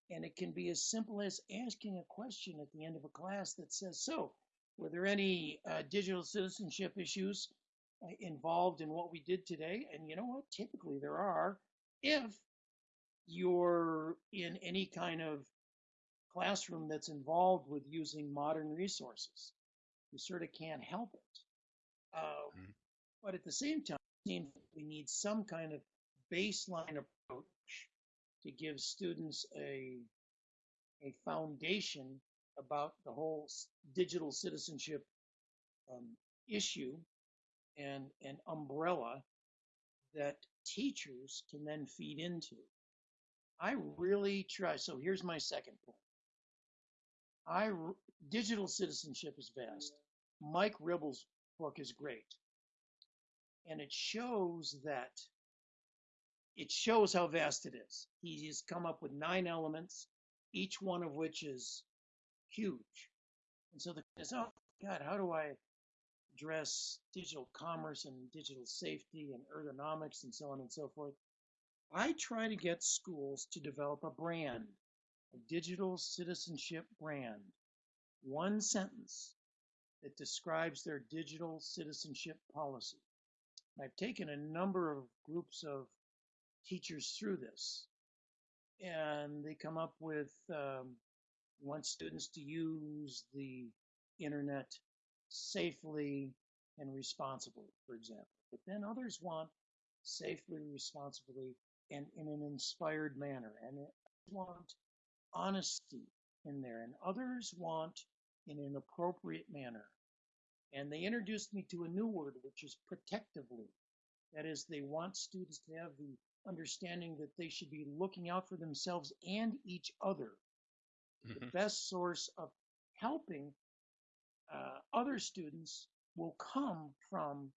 And it can be as simple as asking a question at the end of a class that says, so, were there any uh, digital citizenship issues involved in what we did today? And you know what? Typically there are if you're in any kind of classroom that's involved with using modern resources. You sort of can't help it. Uh, mm-hmm. But at the same time, we need some kind of baseline approach to give students a, a foundation about the whole digital citizenship um, issue and an umbrella that teachers can then feed into. I really try. So here's my second point. I digital citizenship is vast. Mike Ribble's book is great, and it shows that it shows how vast it is. He's come up with nine elements, each one of which is huge. And so the is, oh God, how do I address digital commerce and digital safety and ergonomics and so on and so forth? I try to get schools to develop a brand a digital citizenship brand, one sentence that describes their digital citizenship policy. I've taken a number of groups of teachers through this, and they come up with um, want students to use the internet safely and responsibly, for example. But then others want safely, responsibly, and in an inspired manner, and want honesty in there, and others want in an appropriate manner. And they introduced me to a new word, which is protectively. That is, they want students to have the understanding that they should be looking out for themselves and each other. Mm-hmm. The best source of helping uh, other students will come from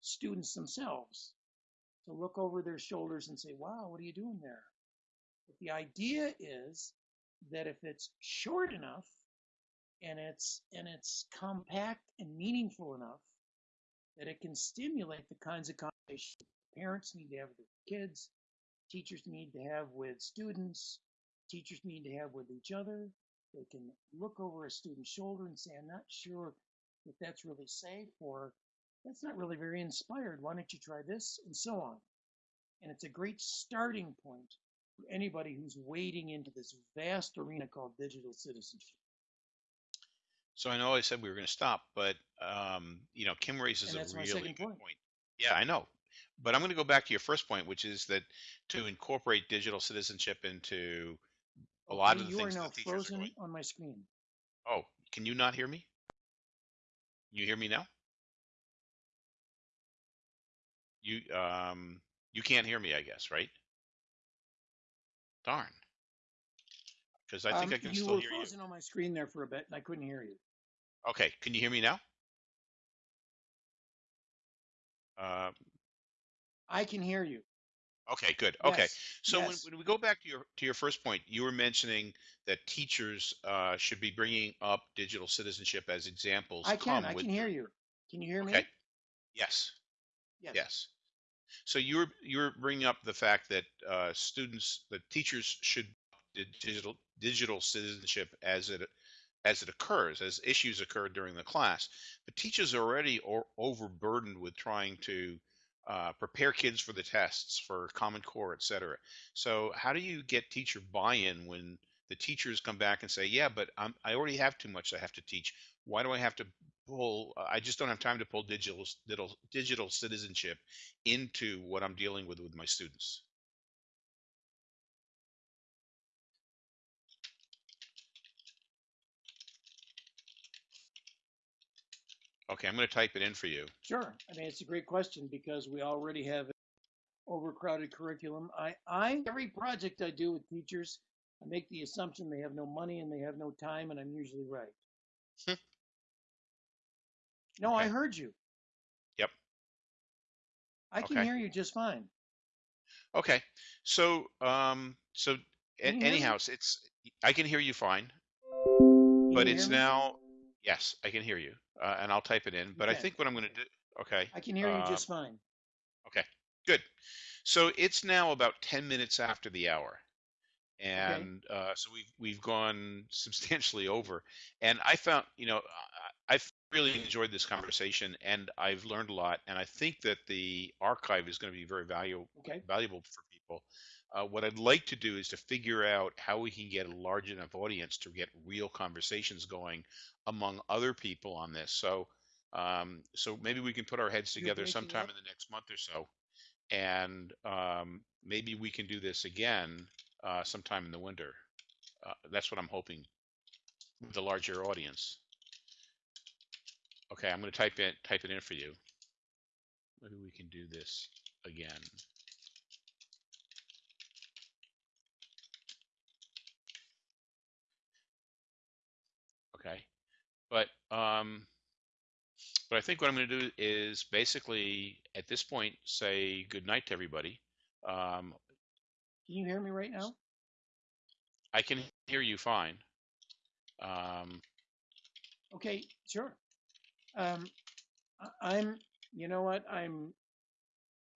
students themselves to look over their shoulders and say, wow, what are you doing there? But the idea is that if it's short enough and it's and it's compact and meaningful enough that it can stimulate the kinds of conversations parents need to have with kids, teachers need to have with students, teachers need to have with each other. They can look over a student's shoulder and say, I'm not sure if that's really safe or that's not really very inspired. Why don't you try this? And so on. And it's a great starting point for anybody who's wading into this vast arena called digital citizenship. So I know I said we were going to stop, but um, you know, Kim raises a really good point. point. Yeah, I know, but I'm going to go back to your first point, which is that to incorporate digital citizenship into a lot okay, of the things you are now frozen on my screen. Oh, can you not hear me? You hear me now? You um you can't hear me, I guess, right? Darn. Because I think um, I can still hear you still were frozen on my screen there for a bit, and I couldn't hear you. Okay, can you hear me now? Uh, I can hear you. Okay, good. Okay, Yes, so when, yes. when we go back to your to your first point, you were mentioning that teachers uh, should be bringing up digital citizenship as examples. I can. come I with can hear you. Can you hear me? Okay. Yes. Yes. Yes. So you're you're bringing up the fact that uh, students, that teachers should digital digital citizenship as it as it occurs, as issues occur during the class. But teachers are already or, overburdened with trying to uh, prepare kids for the tests, for Common Core, et cetera. So how do you get teacher buy-in when the teachers come back and say, "Yeah, but I'm, I already have too much I have to teach. Why do I have to pull? I just don't have time to pull digital digital, digital citizenship into what I'm dealing with with my students." Okay, I'm going to type it in for you. Sure. I mean, it's a great question because we already have an overcrowded curriculum. I, I every project I do with teachers, I make the assumption they have no money and they have no time, and I'm usually right. Hmm. no, I heard you. Yep. I can Okay. hear you just fine. Okay. So um so Can you hear me? anyhow, it's, I can hear you fine, Can but you it's now yes, I can hear you. Uh, and I'll type it in. But I think what I'm going to do okay. I can hear you Um, just fine. okay. Good. So it's now about 10 minutes after the hour. And uh, so we've we've gone substantially over, and I found you know I, I've really enjoyed this conversation, and I've learned a lot, and I think that the archive is going to be very valuable Okay. valuable for people. Uh, what I'd like to do is to figure out how we can get a large enough audience to get real conversations going among other people on this. So, um, so maybe we can put our heads together sometime up. in the next month or so, and um, maybe we can do this again uh, sometime in the winter. Uh, that's what I'm hoping with a larger audience. Okay, I'm going to type in type it in for you. Maybe we can do this again. Okay, but um, but I think what I'm going to do is basically at this point say good night to everybody. Um, Can you hear me right now? I can hear you fine. Um, Okay, sure. Um, I'm, you know what? I'm,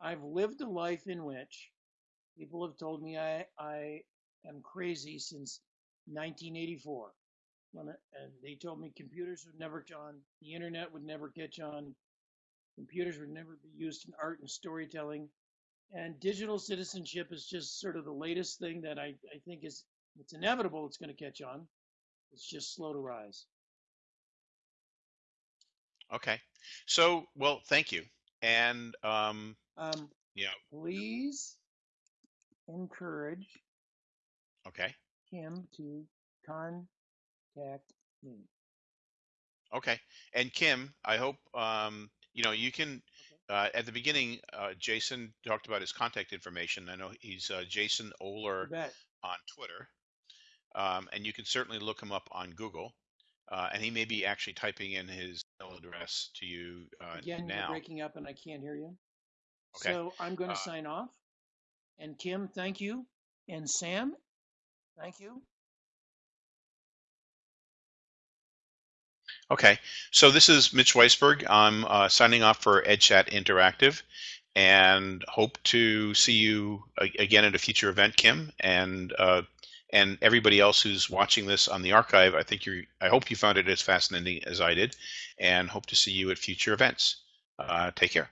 I've lived a life in which people have told me I, I am crazy since 1984. When it, and they told me computers would never catch on, the internet would never catch on, computers would never be used in art and storytelling, and digital citizenship is just sort of the latest thing that I, I think is it's inevitable it's going to catch on. It's just slow to rise. okay, so well, thank you, and um, Um, yeah, please encourage okay, him to contact me. okay, and Kim, I hope um, you know you can. Uh, at the beginning, uh, Jason talked about his contact information. I know he's uh, Jason Ohler on Twitter, um, and you can certainly look him up on Google. Uh, and he may be actually typing in his email address to you uh, Again, you're breaking up and I can't hear you. Okay. So I'm going to Uh, sign off. And Kim, thank you. And Sam, thank you. Okay, so this is Mitch Weisburgh. I'm uh, signing off for EdChat Interactive, and hope to see you again at a future event, Kim, and uh, and everybody else who's watching this on the archive. I think you, I hope you found it as fascinating as I did, and hope to see you at future events. Uh, take care.